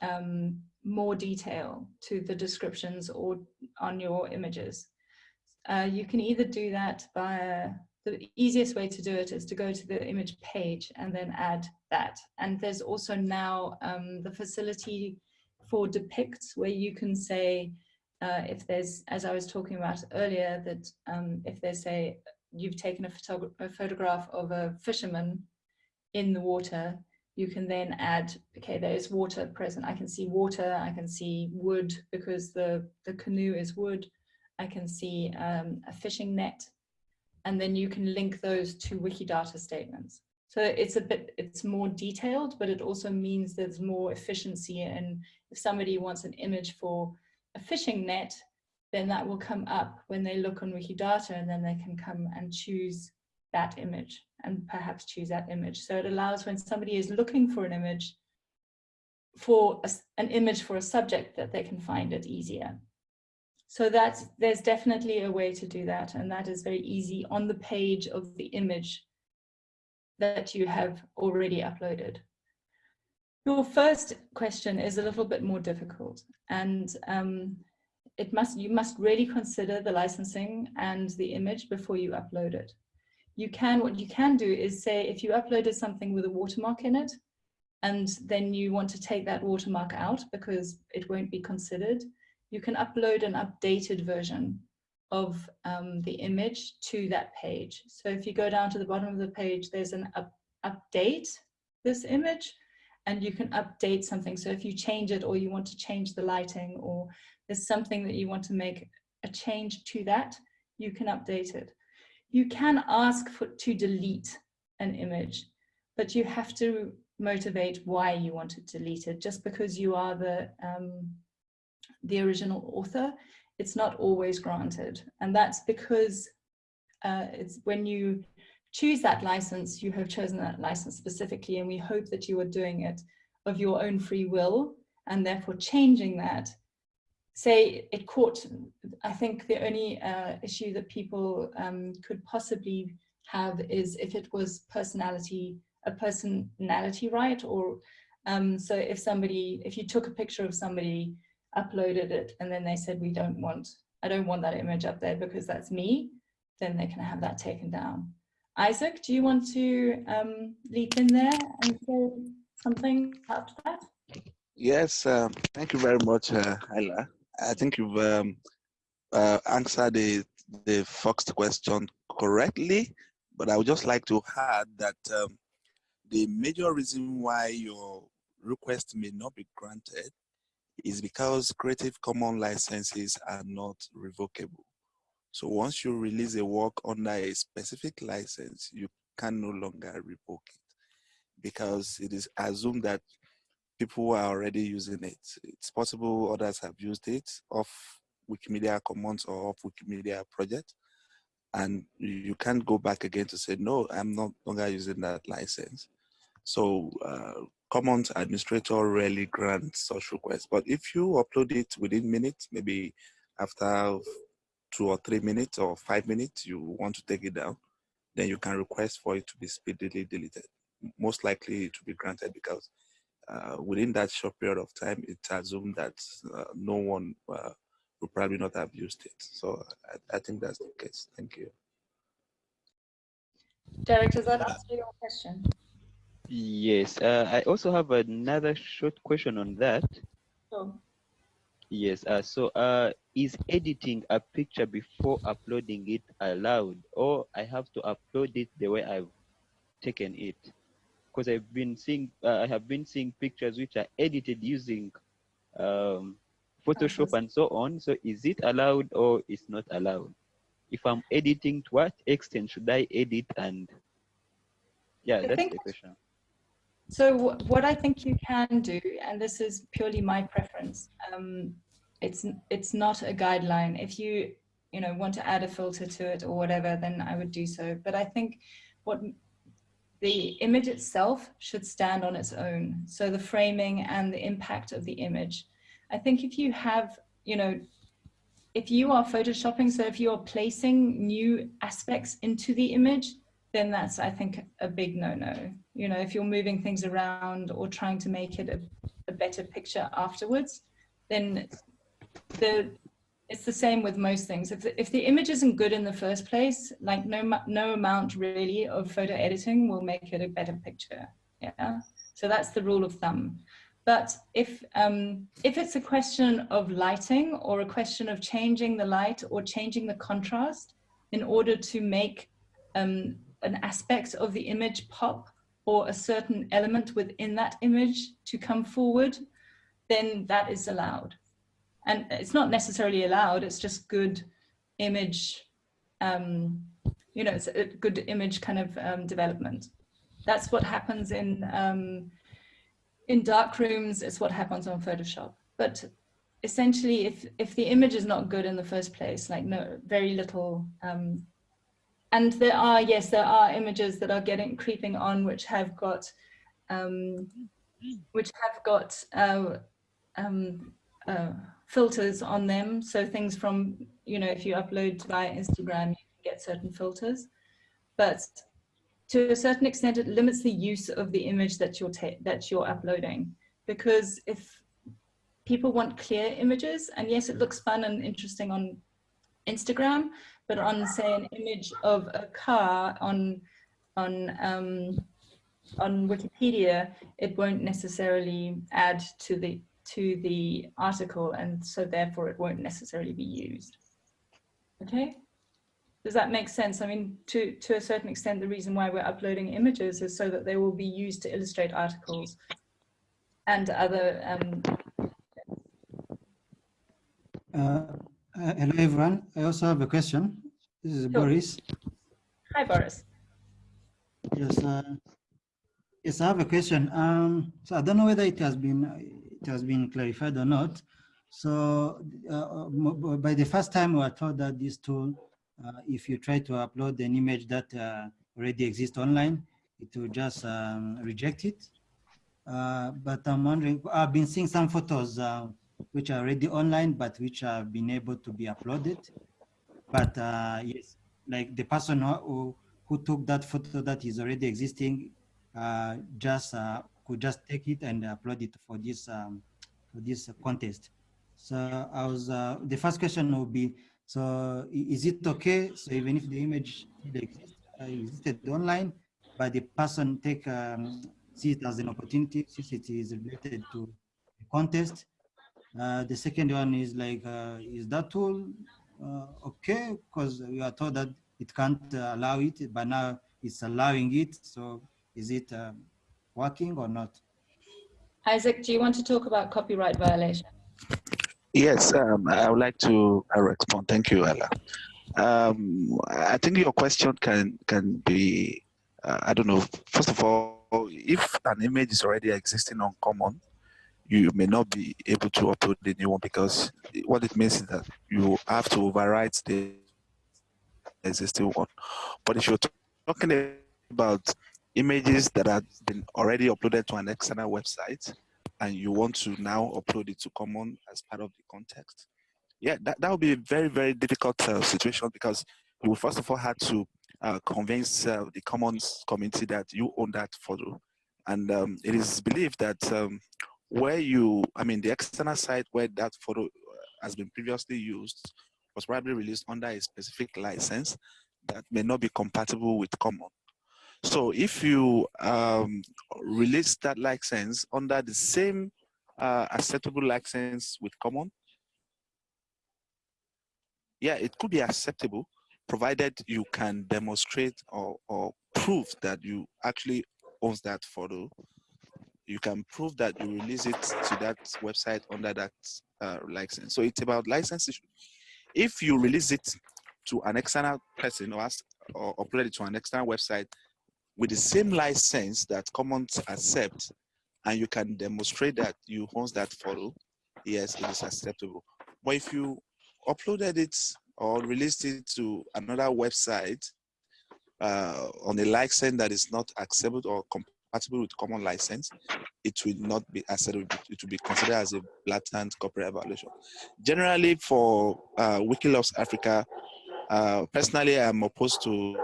um, more detail to the descriptions or on your images. Uh, you can either do that by the easiest way to do it is to go to the image page and then add that. And there's also now um, the facility for depicts where you can say uh, if there's, as I was talking about earlier, that um, if they say you've taken a, a photograph of a fisherman in the water, you can then add, okay, there's water present. I can see water, I can see wood because the, the canoe is wood. I can see um, a fishing net, and then you can link those to Wikidata statements. So it's a bit, it's more detailed, but it also means there's more efficiency. And if somebody wants an image for a fishing net, then that will come up when they look on Wikidata and then they can come and choose that image and perhaps choose that image. So it allows when somebody is looking for an image, for a, an image for a subject that they can find it easier. So that's, there's definitely a way to do that. And that is very easy on the page of the image that you have already uploaded. Your first question is a little bit more difficult and um, it must you must really consider the licensing and the image before you upload it. You can, what you can do is say if you uploaded something with a watermark in it and then you want to take that watermark out because it won't be considered, you can upload an updated version of um, the image to that page. So if you go down to the bottom of the page, there's an up, update this image and you can update something. So if you change it or you want to change the lighting or there's something that you want to make a change to that, you can update it. You can ask for to delete an image, but you have to motivate why you want to delete it. Just because you are the, um, the original author, it's not always granted. And that's because uh, it's when you choose that license, you have chosen that license specifically, and we hope that you are doing it of your own free will, and therefore changing that. Say it caught, I think the only uh, issue that people um, could possibly have is if it was personality, a personality right, or um, so if somebody, if you took a picture of somebody, uploaded it, and then they said, we don't want, I don't want that image up there because that's me, then they can have that taken down. Isaac, do you want to um, leap in there and say something about that? Yes, um, thank you very much, uh, Isla. I think you've um, uh, answered the, the first question correctly, but I would just like to add that um, the major reason why your request may not be granted is because Creative Commons licenses are not revocable. So once you release a work under a specific license, you can no longer revoke it because it is assumed that people are already using it. It's possible others have used it off Wikimedia Commons or off Wikimedia project. And you can't go back again to say, no, I'm not longer using that license. So uh, Commons administrator rarely grants such requests. But if you upload it within minutes, maybe after two or three minutes or five minutes, you want to take it down, then you can request for it to be speedily deleted. Most likely it will be granted because uh, within that short period of time, it's assumed that uh, no one uh, will probably not have used it. So I, I, think that's the case. Thank you. Derek, does that answer your question? Yes, uh, I also have another short question on that. Sure. Yes, uh, so uh, is editing a picture before uploading it allowed or I have to upload it the way I've taken it? Because I've been seeing, uh, I have been seeing pictures which are edited using um, Photoshop and so on. So is it allowed or is not allowed? If I'm editing, to what extent should I edit? And yeah, I that's the question. So what I think you can do, and this is purely my preference, um, it's it's not a guideline. If you you know want to add a filter to it or whatever, then I would do so. But I think what the image itself should stand on its own. So the framing and the impact of the image. I think if you have you know if you are photoshopping, so if you are placing new aspects into the image, then that's, I think, a big no-no. You know, if you're moving things around or trying to make it a, a better picture afterwards, then the it's the same with most things. If the, if the image isn't good in the first place, like no no amount really of photo editing will make it a better picture. Yeah. So that's the rule of thumb. But if um, if it's a question of lighting or a question of changing the light or changing the contrast in order to make um, an aspect of the image pop or a certain element within that image to come forward, then that is allowed. And it's not necessarily allowed, it's just good image, um, you know, it's a good image kind of um, development. That's what happens in, um, in dark rooms, it's what happens on Photoshop. But essentially, if, if the image is not good in the first place, like no, very little um, and there are, yes, there are images that are getting creeping on, which have got, um, which have got uh, um, uh, filters on them. So things from, you know, if you upload via Instagram, you can get certain filters. But to a certain extent, it limits the use of the image that you're that you're uploading. Because if people want clear images, and yes, it looks fun and interesting on Instagram, but on say an image of a car on on um, on Wikipedia, it won't necessarily add to the to the article, and so therefore it won't necessarily be used. Okay, does that make sense? I mean, to to a certain extent, the reason why we're uploading images is so that they will be used to illustrate articles and other. Um, uh, uh, hello, everyone. I also have a question. This is sure. Boris. Hi, Boris. Yes, uh, yes, I have a question. Um, so I don't know whether it has been it has been clarified or not. So uh, by the first time, we were told that this tool, uh, if you try to upload an image that uh, already exists online, it will just um, reject it. Uh, but I'm wondering, I've been seeing some photos which are already online, but which have been able to be uploaded. But uh, yes, like the person who, who took that photo that is already existing, uh, just uh, could just take it and upload it for this um, for this contest. So I was uh, the first question would be, so is it okay? So even if the image uh, existed online, but the person take um, see it as an opportunity since it is related to the contest, uh, the second one is like, uh, is that tool okay? Because we are told that it can't uh, allow it, but now it's allowing it. So is it um, working or not? Isaac, do you want to talk about copyright violation? Yes, um, I would like to uh, respond. Thank you, Ella. Um, I think your question can can be, I don't know, first of all, if an image is already existing on Common, you may not be able to upload the new one because what it means is that you have to overwrite the existing one. But if you're talking about images that have been already uploaded to an external website and you want to now upload it to common as part of the context yeah that, that would be a very very difficult uh, situation because you will first of all have to uh, convince uh, the commons community that you own that photo and um, it is believed that um, where you i mean the external site where that photo uh, has been previously used was probably released under a specific license that may not be compatible with common so if you um, release that license under the same uh, acceptable license with common, yeah, it could be acceptable provided you can demonstrate or, or prove that you actually owns that photo. You can prove that you release it to that website under that uh, license. So it's about license issue. If you release it to an external person or, ask, or upload it to an external website with the same license that Commons accept, and you can demonstrate that you own that photo, yes, it is acceptable. But if you uploaded it or released it to another website uh, on a license that is not acceptable or compatible with common license, it will not be. It will be considered as a blatant copyright violation. Generally, for uh, Wiki Loves Africa, uh, personally, I'm opposed to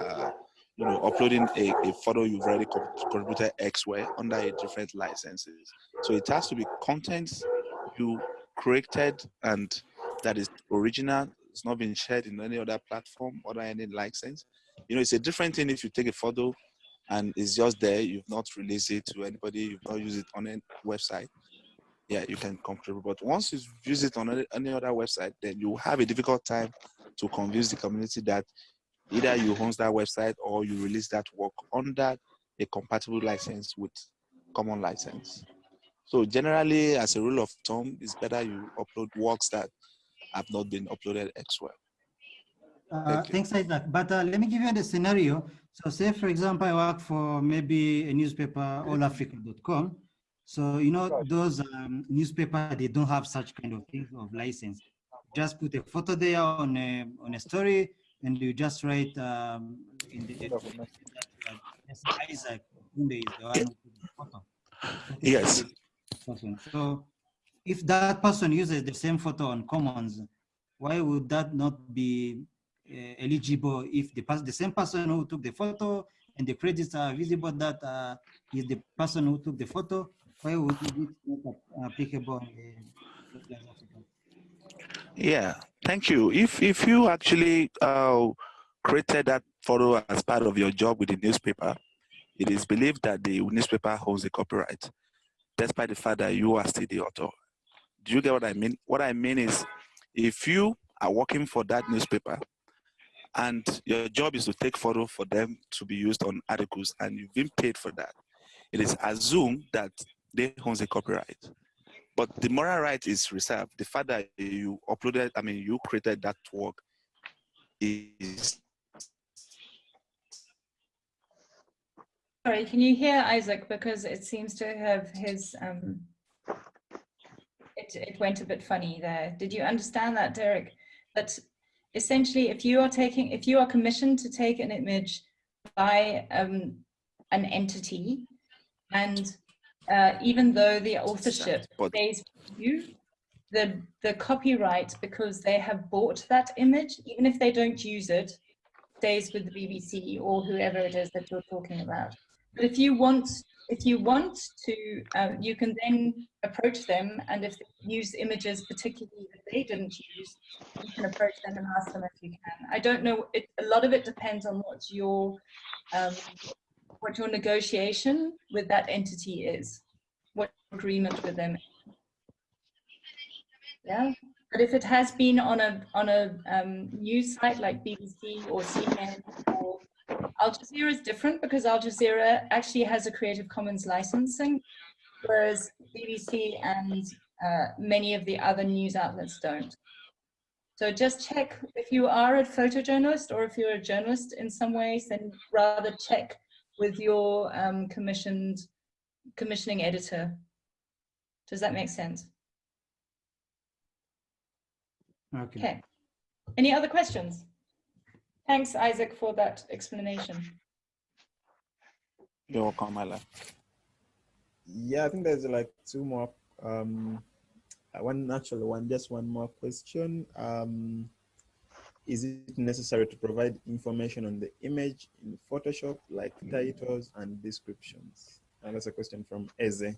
uh, you know, uploading a, a photo you've already contributed way under a different licenses. So it has to be content you created and that is original. It's not been shared in any other platform or any license. You know, it's a different thing if you take a photo and it's just there. You've not released it to anybody. You've not used it on any website. Yeah, you can contribute. But once you use it on any, any other website, then you have a difficult time to convince the community that either you host that website or you release that work under a compatible license with common license. So generally, as a rule of thumb, it's better you upload works that have not been uploaded elsewhere. Uh, thanks, Isaac. But uh, let me give you the scenario. So say, for example, I work for maybe a newspaper, allafrica.com. So, you know, those um, newspaper, they don't have such kind of things of license. Just put a photo there on a, on a story, and you just write um, in the Isaac is the one the photo. Yes. So if that person uses the same photo on Commons, why would that not be eligible if the, the same person who took the photo and the credits are visible that uh, is the person who took the photo, why would it not applicable yeah, thank you. If if you actually uh, created that photo as part of your job with the newspaper, it is believed that the newspaper holds the copyright, despite the fact that you are still the author. Do you get what I mean? What I mean is, if you are working for that newspaper, and your job is to take photo for them to be used on articles, and you've been paid for that, it is assumed that they owns the copyright. But the moral right is reserved. The fact that you uploaded, I mean, you created that work is. Sorry, can you hear Isaac? Because it seems to have his, um, it, it went a bit funny there. Did you understand that, Derek? That essentially, if you are taking, if you are commissioned to take an image by um, an entity and uh, even though the authorship stays with you, the, the copyright, because they have bought that image, even if they don't use it, stays with the BBC or whoever it is that you're talking about. But if you want, if you want to, uh, you can then approach them, and if they use images particularly that they didn't use, you can approach them and ask them if you can. I don't know. It, a lot of it depends on what your um, what your negotiation with that entity is, what agreement with them. Yeah, but if it has been on a on a um, news site like BBC or CNN or Al Jazeera is different because Al Jazeera actually has a Creative Commons licensing, whereas BBC and uh, many of the other news outlets don't. So just check if you are a photojournalist or if you're a journalist in some ways, then rather check with your um, commissioned commissioning editor. Does that make sense? Okay. okay. Any other questions? Thanks, Isaac, for that explanation. You're welcome, Isla. Yeah, I think there's like two more. Um, uh, one actually one just one more question. Um, is it necessary to provide information on the image in Photoshop, like titles and descriptions? And that's a question from Eze.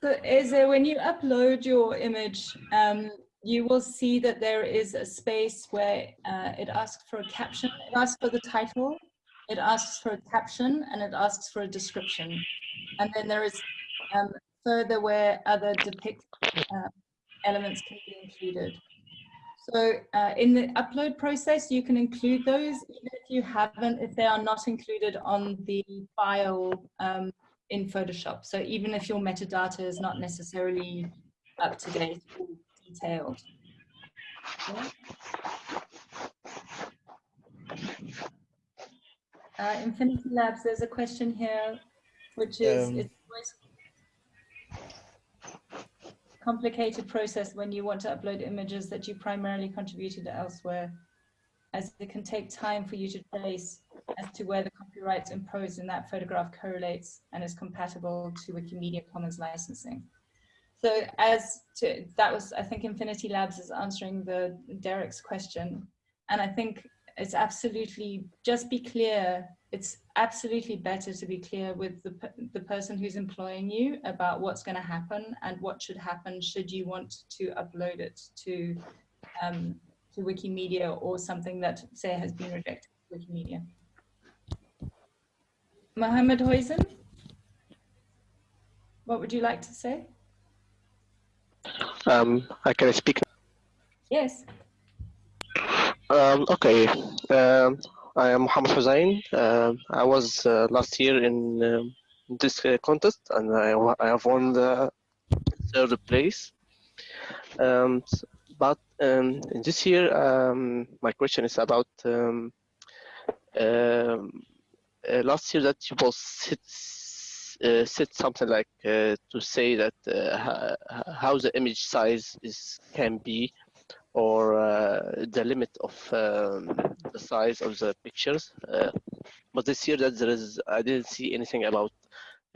So Eze, when you upload your image, um, you will see that there is a space where uh, it asks for a caption. It asks for the title, it asks for a caption, and it asks for a description. And then there is um, further where other depict uh, elements can be included. So uh, in the upload process, you can include those even if you haven't, if they are not included on the file um, in Photoshop. So even if your metadata is not necessarily up to date detailed. Yeah. Uh, Infinity Labs, there's a question here, which is, Um, it's always complicated process when you want to upload images that you primarily contributed elsewhere, as it can take time for you to trace as to where the copyrights imposed in that photograph correlates and is compatible to Wikimedia Commons licensing. So as to, that was, I think Infinity Labs is answering the Derek's question. And I think it's absolutely, just be clear, it's absolutely better to be clear with the, the person who's employing you about what's going to happen and what should happen should you want to upload it to, um, to Wikimedia or something that, say, has been rejected Wikimedia. Mohammed Hussein, what would you like to say? Um, I can speak. Yes. Um, okay. Um, I am Mohammed Hussein. Um I was uh, last year in um, this uh, contest and I, I have won the third place. Um, but um, this year, um, my question is about um, um, uh, last year that you both said, uh, said something like uh, to say that uh, how the image size is can be or uh, the limit of um, the size of the pictures. Uh, but this year that there is, I didn't see anything about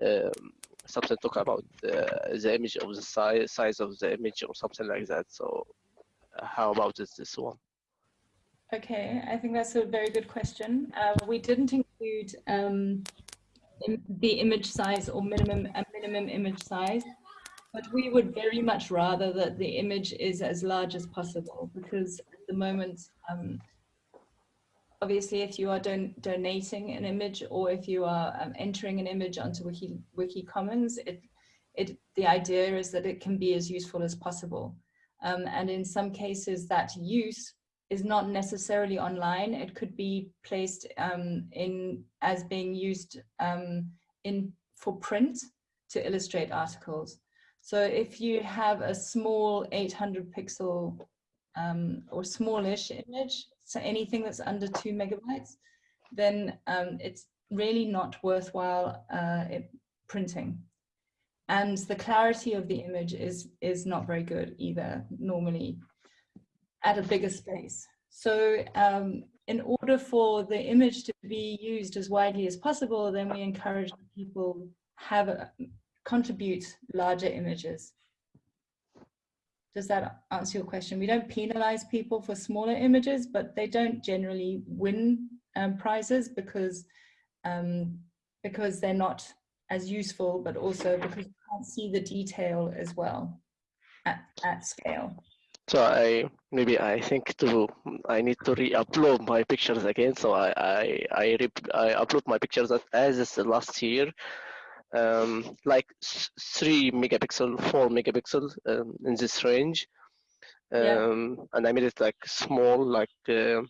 um, something talk about uh, the image of the size size of the image or something like that. So uh, how about this this one? Okay, I think that's a very good question. Uh, we didn't include um, the image size or minimum a minimum image size, but we would very much rather that the image is as large as possible because at the moment, um, obviously, if you are don donating an image or if you are um, entering an image onto Wiki Wiki Commons, it it the idea is that it can be as useful as possible. Um, and in some cases, that use is not necessarily online. It could be placed um, in as being used um, in for print to illustrate articles. So if you have a small 800 pixel um, or smallish image, so anything that's under two megabytes, then um, it's really not worthwhile uh, printing. And the clarity of the image is, is not very good either, normally at a bigger space. So um, in order for the image to be used as widely as possible, then we encourage people have a, contribute larger images. Does that answer your question? We don't penalize people for smaller images, but they don't generally win um, prizes because um, because they're not as useful, but also because you can't see the detail as well at, at scale. So I maybe I think to I need to re-upload my pictures again. So I I I, re, I upload my pictures as, as last year, um, like three megapixel, four megapixel um, in this range, Yeah. um, and I made it like small, like uh,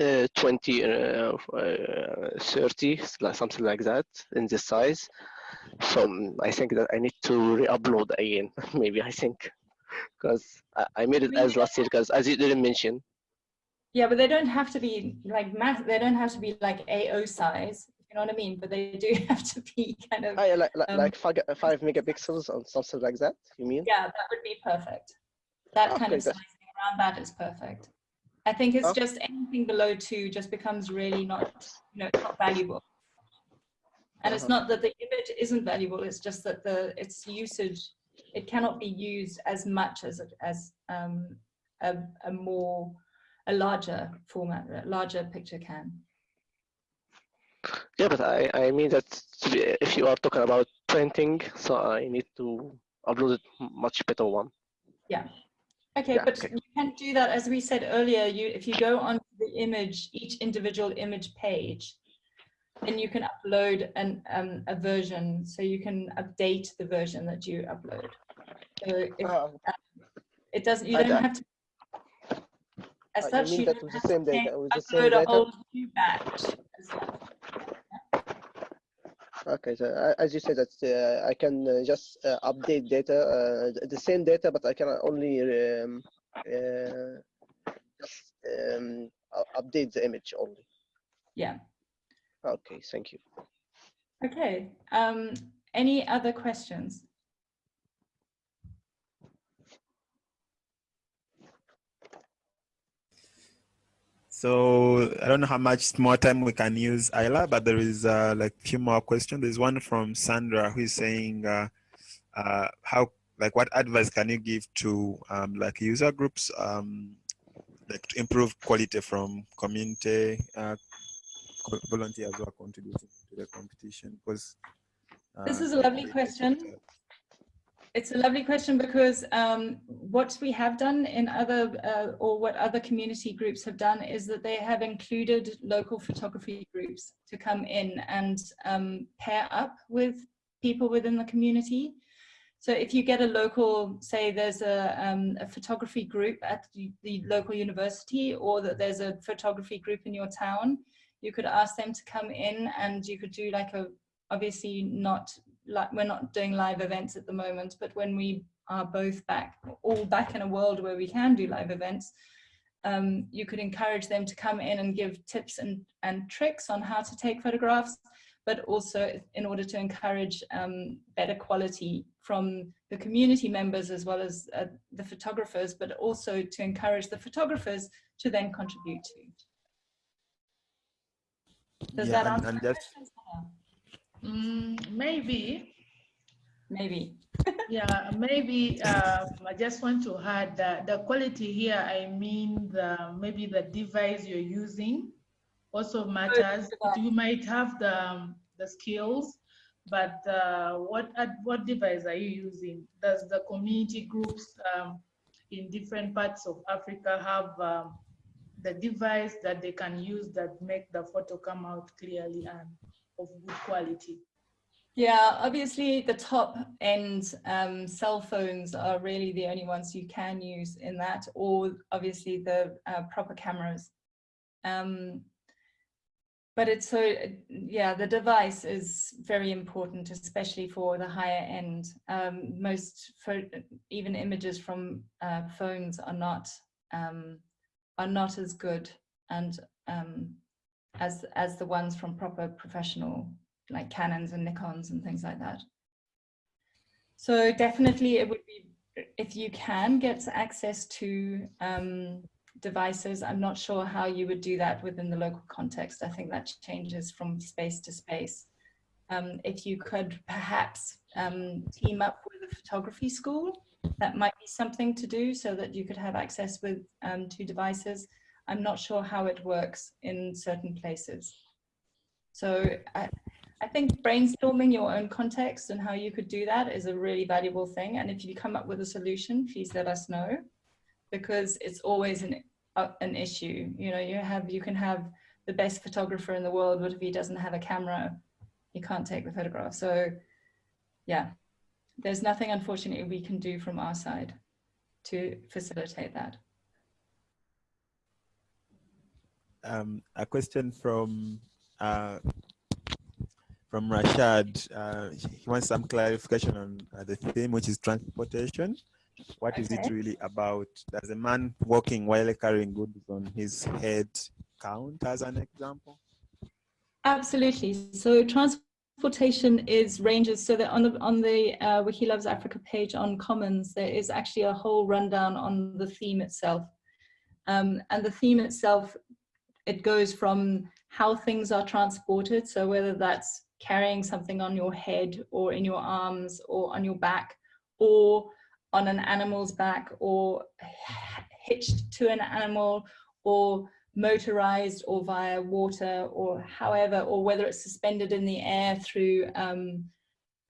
uh, 20, uh, uh, 30, like something like that in this size. So um, I think that I need to re-upload again. maybe I think because I, I made it as last year because as you didn't mention. Yeah, but they don't have to be like math. They don't have to be like AO size. Know what I mean? But they do have to be kind of. Ah, yeah, like like, Um, like five, five megapixels or something like that. You mean? Yeah, that would be perfect. That kind of that- sizing around that is perfect. I think it's Okay. just anything below two just becomes really not, you know, not valuable. And it's not that the image isn't valuable, it's just that the its usage, it cannot be used as much as, it- as um, a, a more, a larger format, a larger picture can. Yeah, but I, I mean that if you are talking about printing, so I need to upload a much better one. Yeah. Okay, Yeah, but okay. you can do that, as we said earlier, you, if you go on the image, each individual image page, then you can upload an, um, a version, so you can update the version that you upload. So if, Ah, it doesn't, you I don't got- have to. As Uh, you such, mean you that don't the have to same data- change- with the same upload a whole new batch. Okay, so uh, as you said that uh, I can uh, just uh, update data, uh, the same data, but I can only um, uh, just um, update the image only. Yeah, Okay, thank you. okay. Um, any other questions? So I don't know how much more time we can use Isla, but there is uh, like a few more questions. There's one from Sandra who is saying, uh, uh, how like what advice can you give to um, like user groups um, like to improve quality from community uh, volunteers who are contributing to the competition? Because This uh, is a lovely question. It's a lovely question because um, what we have done in other, uh, or what other community groups have done is that they have included local photography groups to come in and um, pair up with people within the community. So if you get a local, say there's a, um, a photography group at the, the local university or that there's a photography group in your town, you could ask them to come in and you could do like a, obviously not like we're not doing live events at the moment, but when we are both back, all back in a world where we can do live events, um, you could encourage them to come in and give tips and, and tricks on how to take photographs, but also in order to encourage um, better quality from the community members as well as uh, the photographers, but also to encourage the photographers to then contribute to. Does Yeah, that answer and question, Sarah? Mm, maybe, Maybe. yeah, maybe um, I just want to add that the quality here, I mean, the maybe the device you're using also matters. You might have the, um, the skills, but uh, what, what device are you using? Does the community groups um, in different parts of Africa have um, the device that they can use that make the photo come out clearly and of good quality? Yeah, obviously the top end um, cell phones are really the only ones you can use in that, or obviously the uh, proper cameras. Um, but it's so, yeah, the device is very important, especially for the higher end. Um, most, even images from uh, phones are not, um, are not as good and um, as, as the ones from proper professional like Canons and Nikons and things like that. So definitely it would be, if you can get access to um, devices, I'm not sure how you would do that within the local context. I think that changes from space to space. Um, if you could perhaps um, team up with a photography school, that might be something to do so that you could have access with um, two devices. I'm not sure how it works in certain places. So I, I think brainstorming your own context and how you could do that is a really valuable thing. And if you come up with a solution, please let us know because it's always an, uh, an issue. You know, you have, you can have the best photographer in the world, but if he doesn't have a camera, he can't take the photograph. So yeah, there's nothing unfortunately we can do from our side to facilitate that. Um, a question from uh, from Rashad. Uh, he wants some clarification on uh, the theme, which is transportation. What is it really about? Does a man walking while carrying goods on his head count as an example? Absolutely. So transportation is ranges. So that on the on the uh, Wiki Loves Africa page on Commons, there is actually a whole rundown on the theme itself. Um, and the theme itself, it goes from how things are transported. So whether that's carrying something on your head or in your arms or on your back or on an animal's back or hitched to an animal or motorized or via water or however, or whether it's suspended in the air through, um,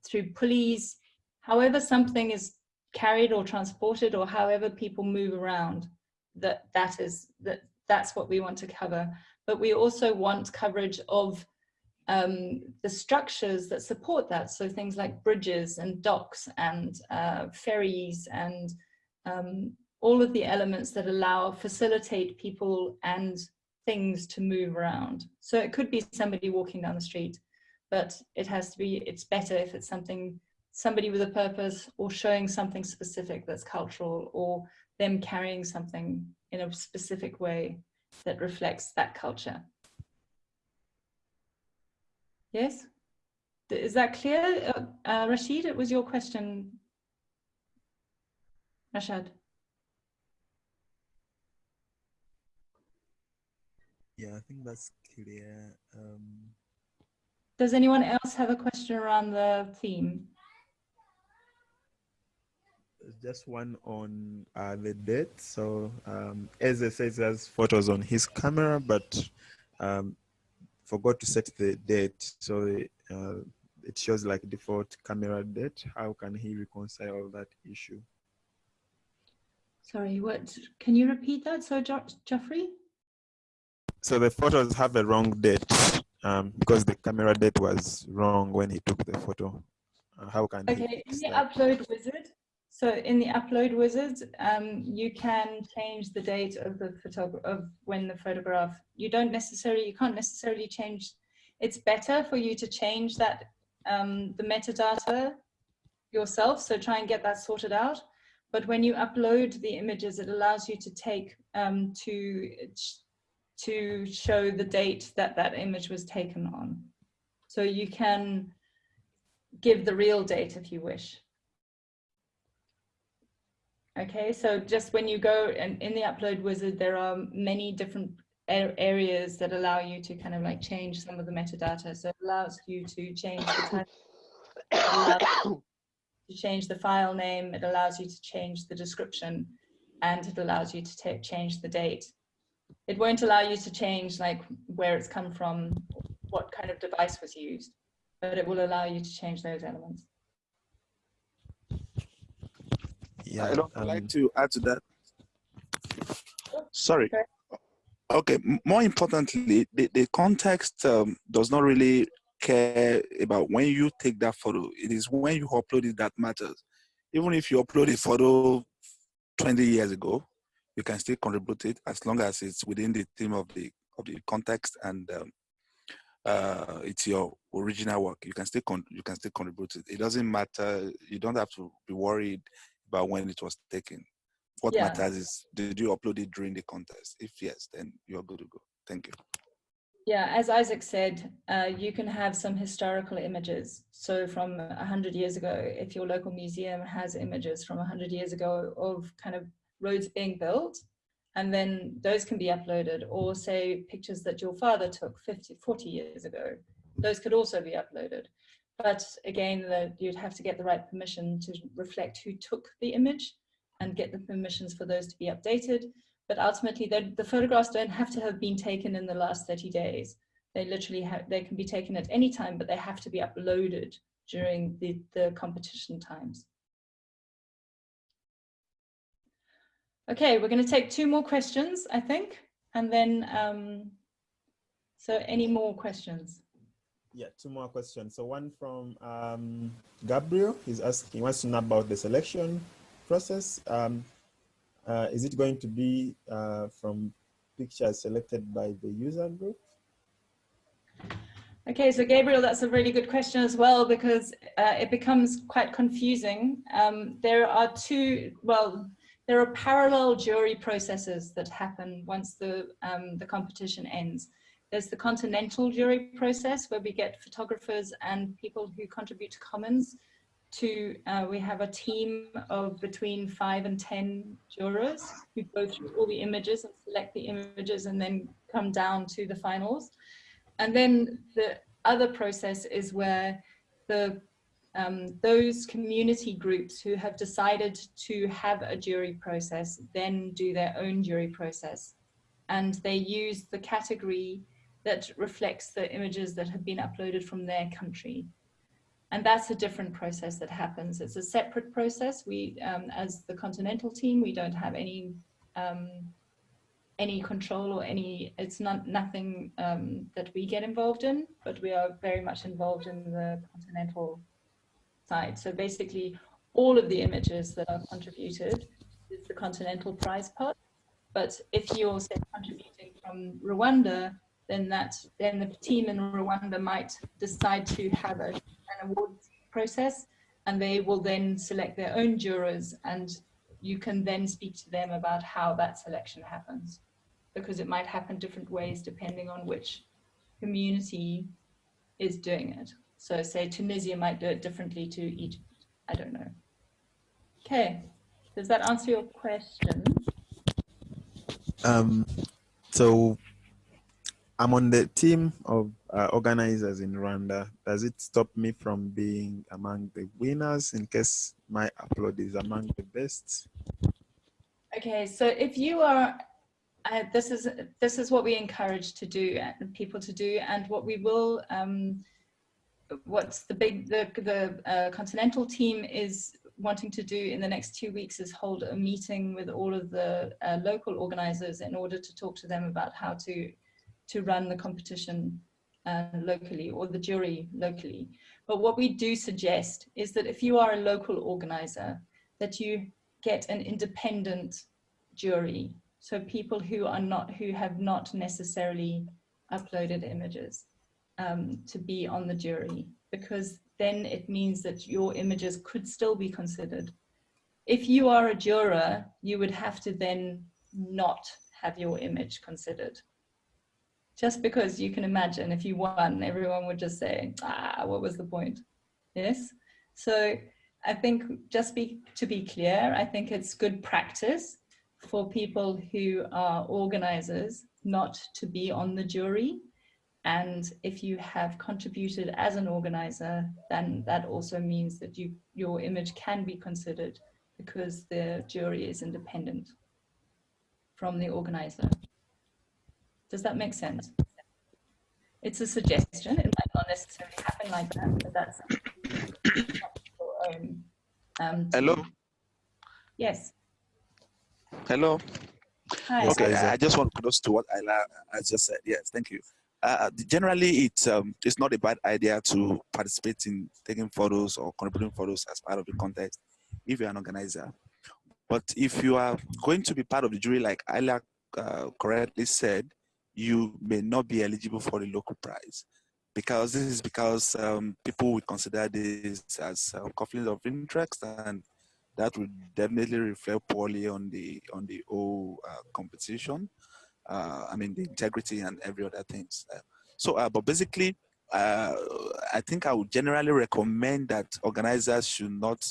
through pulleys, however something is carried or transported or however people move around, that, that is, that, that's what we want to cover. But we also want coverage of um, the structures that support that. So things like bridges and docks and uh, ferries and um, all of the elements that allow, facilitate people and things to move around. So it could be somebody walking down the street, but it has to be, it's better if it's something, somebody with a purpose or showing something specific that's cultural or them carrying something in a specific way that reflects that culture. Yes? Is that clear? Uh, uh, Rashid, it was your question. Rashad. Yeah, I think that's clear. Um, Does anyone else have a question around the theme? Just one on uh, the date. So um, as it says, has photos on his camera, but um, forgot to set the date. So uh, it shows like default camera date. How can he reconcile that issue? Sorry, what? Can you repeat that? So, jo Geoffrey? So the photos have a wrong date um, because the camera date was wrong when he took the photo. Uh, how can okay, in the upload wizard, so in the upload wizard, um, you can change the date of the photograph of when the photograph. You don't necessarily, you can't necessarily change. It's better for you to change that um, the metadata yourself. So try and get that sorted out. But when you upload the images, it allows you to take um, to to show the date that that image was taken on. So you can give the real date if you wish. Okay, so just when you go and in the upload wizard, there are many different areas that allow you to kind of like change some of the metadata. So it allows you to change the title, to change the file name, it allows you to change the description, and it allows you to change the date it won't allow you to change like where it's come from, what kind of device was used, but it will allow you to change those elements. Yeah, I'd um, like to add to that. Sorry. Okay, more importantly, the, the context um, does not really care about when you take that photo. It is when you upload it that matters. Even if you upload a photo 20 years ago, you can still contribute it as long as it's within the theme of the of the context and um, uh, it's your original work. You can still you can still contribute it. It doesn't matter. You don't have to be worried about when it was taken. What yeah. matters is did you upload it during the contest? If yes, then you're good to go. Thank you. Yeah, as Isaac said, uh, you can have some historical images. So from 100 years ago, if your local museum has images from 100 years ago of kind of roads being built and then those can be uploaded or say pictures that your father took 50 40 years ago those could also be uploaded but again the, you'd have to get the right permission to reflect who took the image and get the permissions for those to be updated. But ultimately the photographs don't have to have been taken in the last 30 days. They literally have they can be taken at any time but they have to be uploaded during the the competition times. Okay, we're going to take two more questions, I think, and then, um, so any more questions? Yeah, two more questions. So one from um, Gabriel, he's asking, he wants to know about the selection process. Um, uh, is it going to be uh, from pictures selected by the user group? Okay, so Gabriel, that's a really good question as well because uh, it becomes quite confusing. Um, there are two, well, there are parallel jury processes that happen once the, um, the competition ends. There's the continental jury process where we get photographers and people who contribute to Commons to, uh, we have a team of between five and 10 jurors who go through all the images and select the images and then come down to the finals. And then the other process is where the um, those community groups who have decided to have a jury process then do their own jury process. And they use the category that reflects the images that have been uploaded from their country. And that's a different process that happens. It's a separate process. We, um, as the continental team, we don't have any um, any control or any, it's not nothing um, that we get involved in, but we are very much involved in the continental side. So basically all of the images that are contributed is the continental prize pot. But if you're say, contributing from Rwanda, then that then the team in Rwanda might decide to have a, an awards process and they will then select their own jurors and you can then speak to them about how that selection happens because it might happen different ways depending on which community is doing it. So say Tunisia might do it differently to Egypt. I don't know. Okay, does that answer your question? Um, so I'm on the team of uh, organizers in Rwanda. Does it stop me from being among the winners in case my upload is among the best? Okay, so if you are uh, this is this is what we encourage to do uh, people to do and what we will um, what's the big the the uh, continental team is wanting to do in the next two weeks is hold a meeting with all of the uh, local organizers in order to talk to them about how to to run the competition uh, locally or the jury locally but what we do suggest is that if you are a local organizer that you get an independent jury so people who are not, who have not necessarily uploaded images um, to be on the jury, because then it means that your images could still be considered. If you are a juror, you would have to then not have your image considered. Just because you can imagine if you won, everyone would just say, ah, what was the point? Yes. So I think just be, to be clear, I think it's good practice for people who are organizers not to be on the jury. And if you have contributed as an organizer, then that also means that you, your image can be considered because the jury is independent from the organizer. Does that make sense? It's a suggestion. It might not necessarily happen like that, but that's your own. Um, Hello. Yes. Hello. Hi. Okay, I just want close to what I, I just said. Yes, thank you. Uh, generally, it's um, it's not a bad idea to participate in taking photos or contributing photos as part of the contest if you're an organizer. But if you are going to be part of the jury, like Isla uh, correctly said, you may not be eligible for the local prize because this is because um, people would consider this as a conflict of interest and that would definitely reflect poorly on the on the whole uh, competition. Uh, I mean, the integrity and every other things. Uh, so, uh, but basically, uh, I think I would generally recommend that organizers should not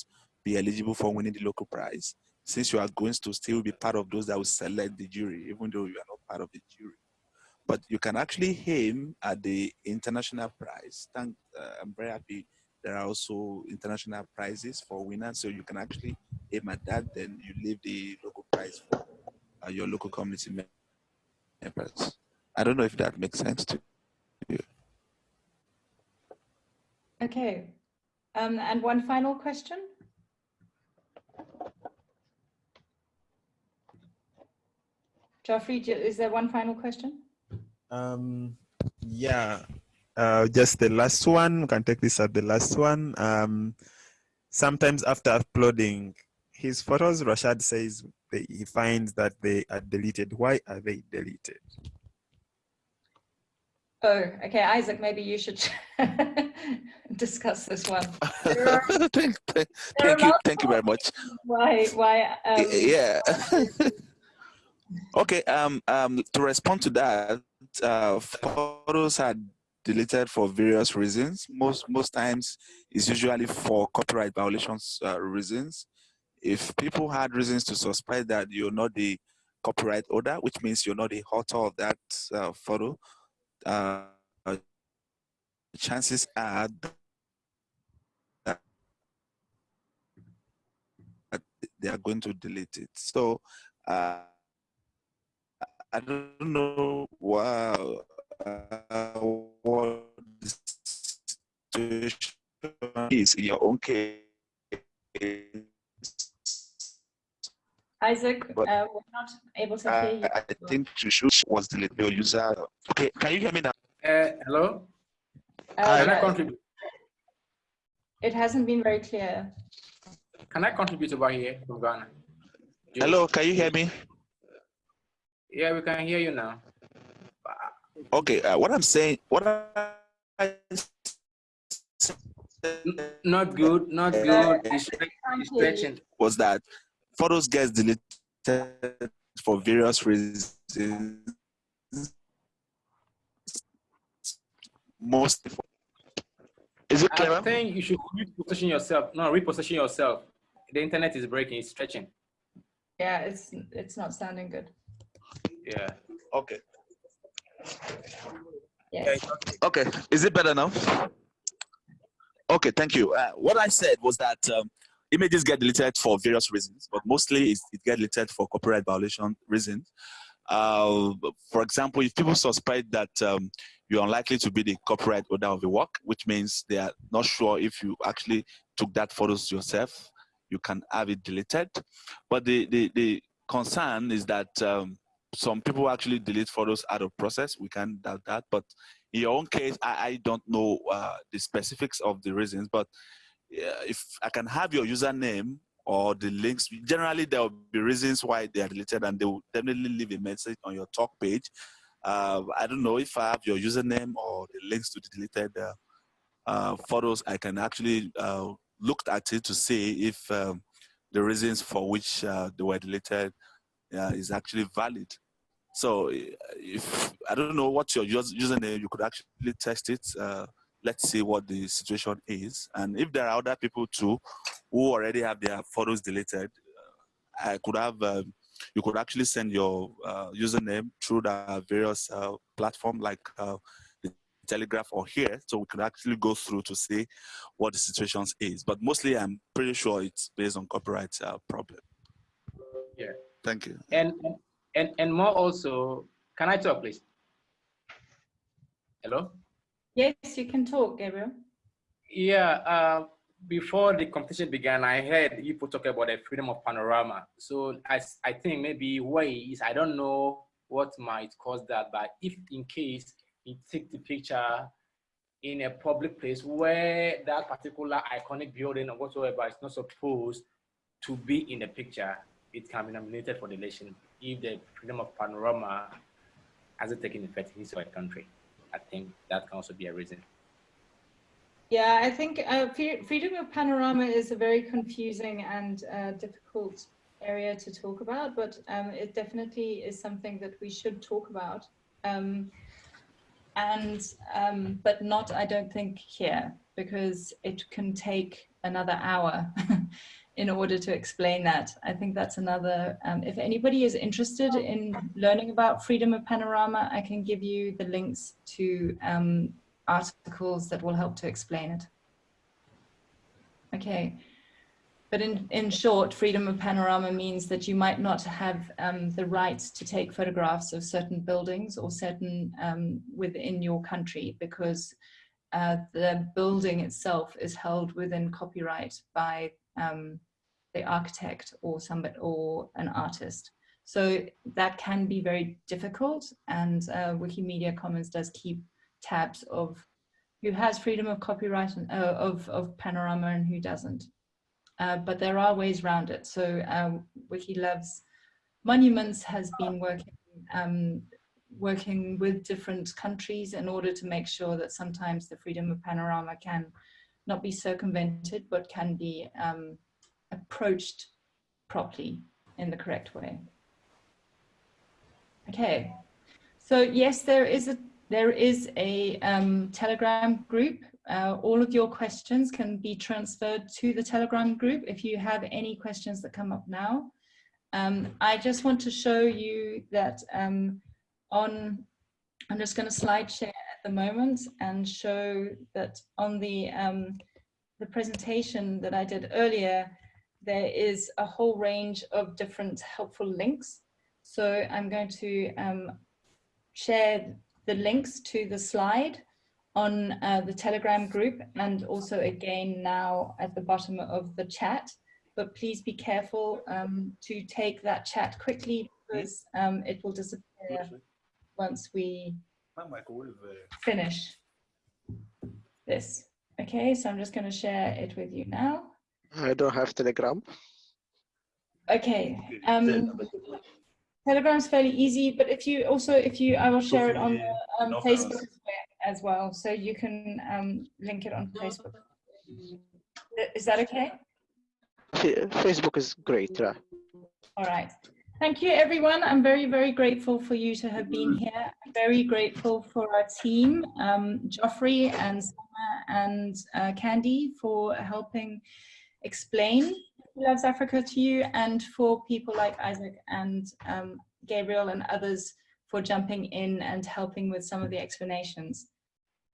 be eligible for winning the local prize, since you are going to still be part of those that will select the jury, even though you are not part of the jury. But you can actually aim at the international prize. Thank, uh, I'm very happy there are also international prizes for winners, so you can actually aim at that. Then you leave the local prize for uh, your local community members. I don't know if that makes sense to you. Okay, um, and one final question. Geoffrey, is there one final question? Um, yeah, uh, just the last one, we can take this at the last one. Um, sometimes after uploading his photos, Rashad says he finds that they are deleted. Why are they deleted? Oh, okay, Isaac, maybe you should discuss this one. thank, thank, thank you, thank you very much. Why, why? Um, yeah. okay, um, um, to respond to that, uh, photos are deleted for various reasons. Most most times, it's usually for copyright violations uh, reasons. If people had reasons to suspect that you're not the copyright owner, which means you're not the author of that uh, photo, uh, chances are that they are going to delete it. So uh, I don't know wow, uh, what the situation is in your own case. Isaac, But- uh, we're not able to hear you. I, I think you should was deleted your user. Okay, can you hear me now? Uh, hello? Uh, Can I contribute? it hasn't been very clear. Can I contribute over here from Ghana? Hello, can you hear me? Yeah, we can hear you now. Okay, uh, what I'm saying, what I Not good, not good. It's stretching. was that photos gets deleted for various reasons. most. for is it clear? I think you should reposition yourself. No, reposition yourself. The internet is breaking, it's stretching. Yeah, it's it's not sounding good. Yeah. Okay. Yes. Okay, is it better now? Okay, thank you. Uh, what I said was that um, images get deleted for various reasons, but mostly it gets deleted for copyright violation reasons. Uh, for example, if people suspect that um, you're unlikely to be the copyright owner of the work, which means they are not sure if you actually took that photos yourself, you can have it deleted. But the, the, the concern is that um, some people actually delete photos out of process. We can't doubt that. But in your own case, I, I don't know uh, the specifics of the reasons. But uh, if I can have your username or the links, generally there will be reasons why they are deleted and they will definitely leave a message on your talk page. Uh, I don't know if I have your username or the links to the deleted uh, uh, photos. I can actually uh, look at it to see if um, the reasons for which they were deleted uh, is actually valid. So if I don't know what your username, you could actually test it. Uh, let's see what the situation is. And if there are other people too who already have their photos deleted, uh, I could have, um, you could actually send your uh, username through the various uh, platform like uh, the Telegram or here, so we could actually go through to see what the situations is. But mostly, I'm pretty sure it's based on copyright uh, problem. Yeah. Thank you. And and and more also, can I talk, please? Hello? Yes, you can talk, Gabriel. Yeah, uh, before the competition began, I heard people talk about the freedom of panorama. So I I think maybe why is, I don't know what might cause that, but if in case he take the picture in a public place where that particular iconic building or whatsoever is not supposed to be in the picture, it can be nominated for deletion if the freedom of panorama hasn't taken effect in his her country. I think that can also be a reason. Yeah, I think uh, freedom of panorama is a very confusing and uh, difficult area to talk about, but um, it definitely is something that we should talk about. Um, and um, but not, I don't think here because it can take another hour in order to explain that. I think that's another. Um, if anybody is interested in learning about freedom of panorama, I can give you the links to um, articles that will help to explain it. Okay. But in, in short, freedom of panorama means that you might not have um, the rights to take photographs of certain buildings or certain um, within your country because uh, the building itself is held within copyright by um, architect or somebody or an artist. So that can be very difficult and uh, Wikimedia Commons does keep tabs of who has freedom of copyright and uh, of, of panorama and who doesn't. Uh, but there are ways around it. So um, Wiki Loves Monuments has been working um, working with different countries in order to make sure that sometimes the freedom of panorama can not be circumvented, but can be um, approached properly in the correct way. Okay, so yes, there is a there is a um, Telegram group. Uh, all of your questions can be transferred to the Telegram group if you have any questions that come up now. Um, I just want to show you that um, on, I'm just going to slide share at the moment and show that on the, um, the presentation that I did earlier, there is a whole range of different helpful links. So I'm going to um, share the links to the slide on uh, the Telegram group and also again now at the bottom of the chat. But please be careful um, to take that chat quickly because um, it will disappear once we finish this. Okay, so I'm just going to share it with you now. I don't have Telegram. Okay. Um, Telegram's fairly easy, but if you also, if you, I will share it on the, um, Facebook as well, so you can um, link it on Facebook. Is that okay? Fa- Facebook is great. Yeah. All right. Thank you, everyone. I'm very, very grateful for you to have been here. I'm very grateful for our team, um, Geoffrey and Sama and uh, Candy for helping explain Wiki Loves Africa to you and for people like Isaac and um, Gabriel and others for jumping in and helping with some of the explanations.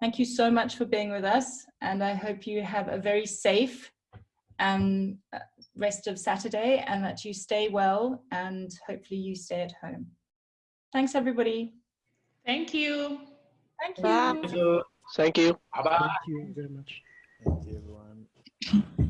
Thank you so much for being with us and I hope you have a very safe um, rest of Saturday and that you stay well and hopefully you stay at home. Thanks everybody. Thank you. Thank you. Bye. Thank you. Thank you. Bye-bye. Thank you very much. Thank you, everyone.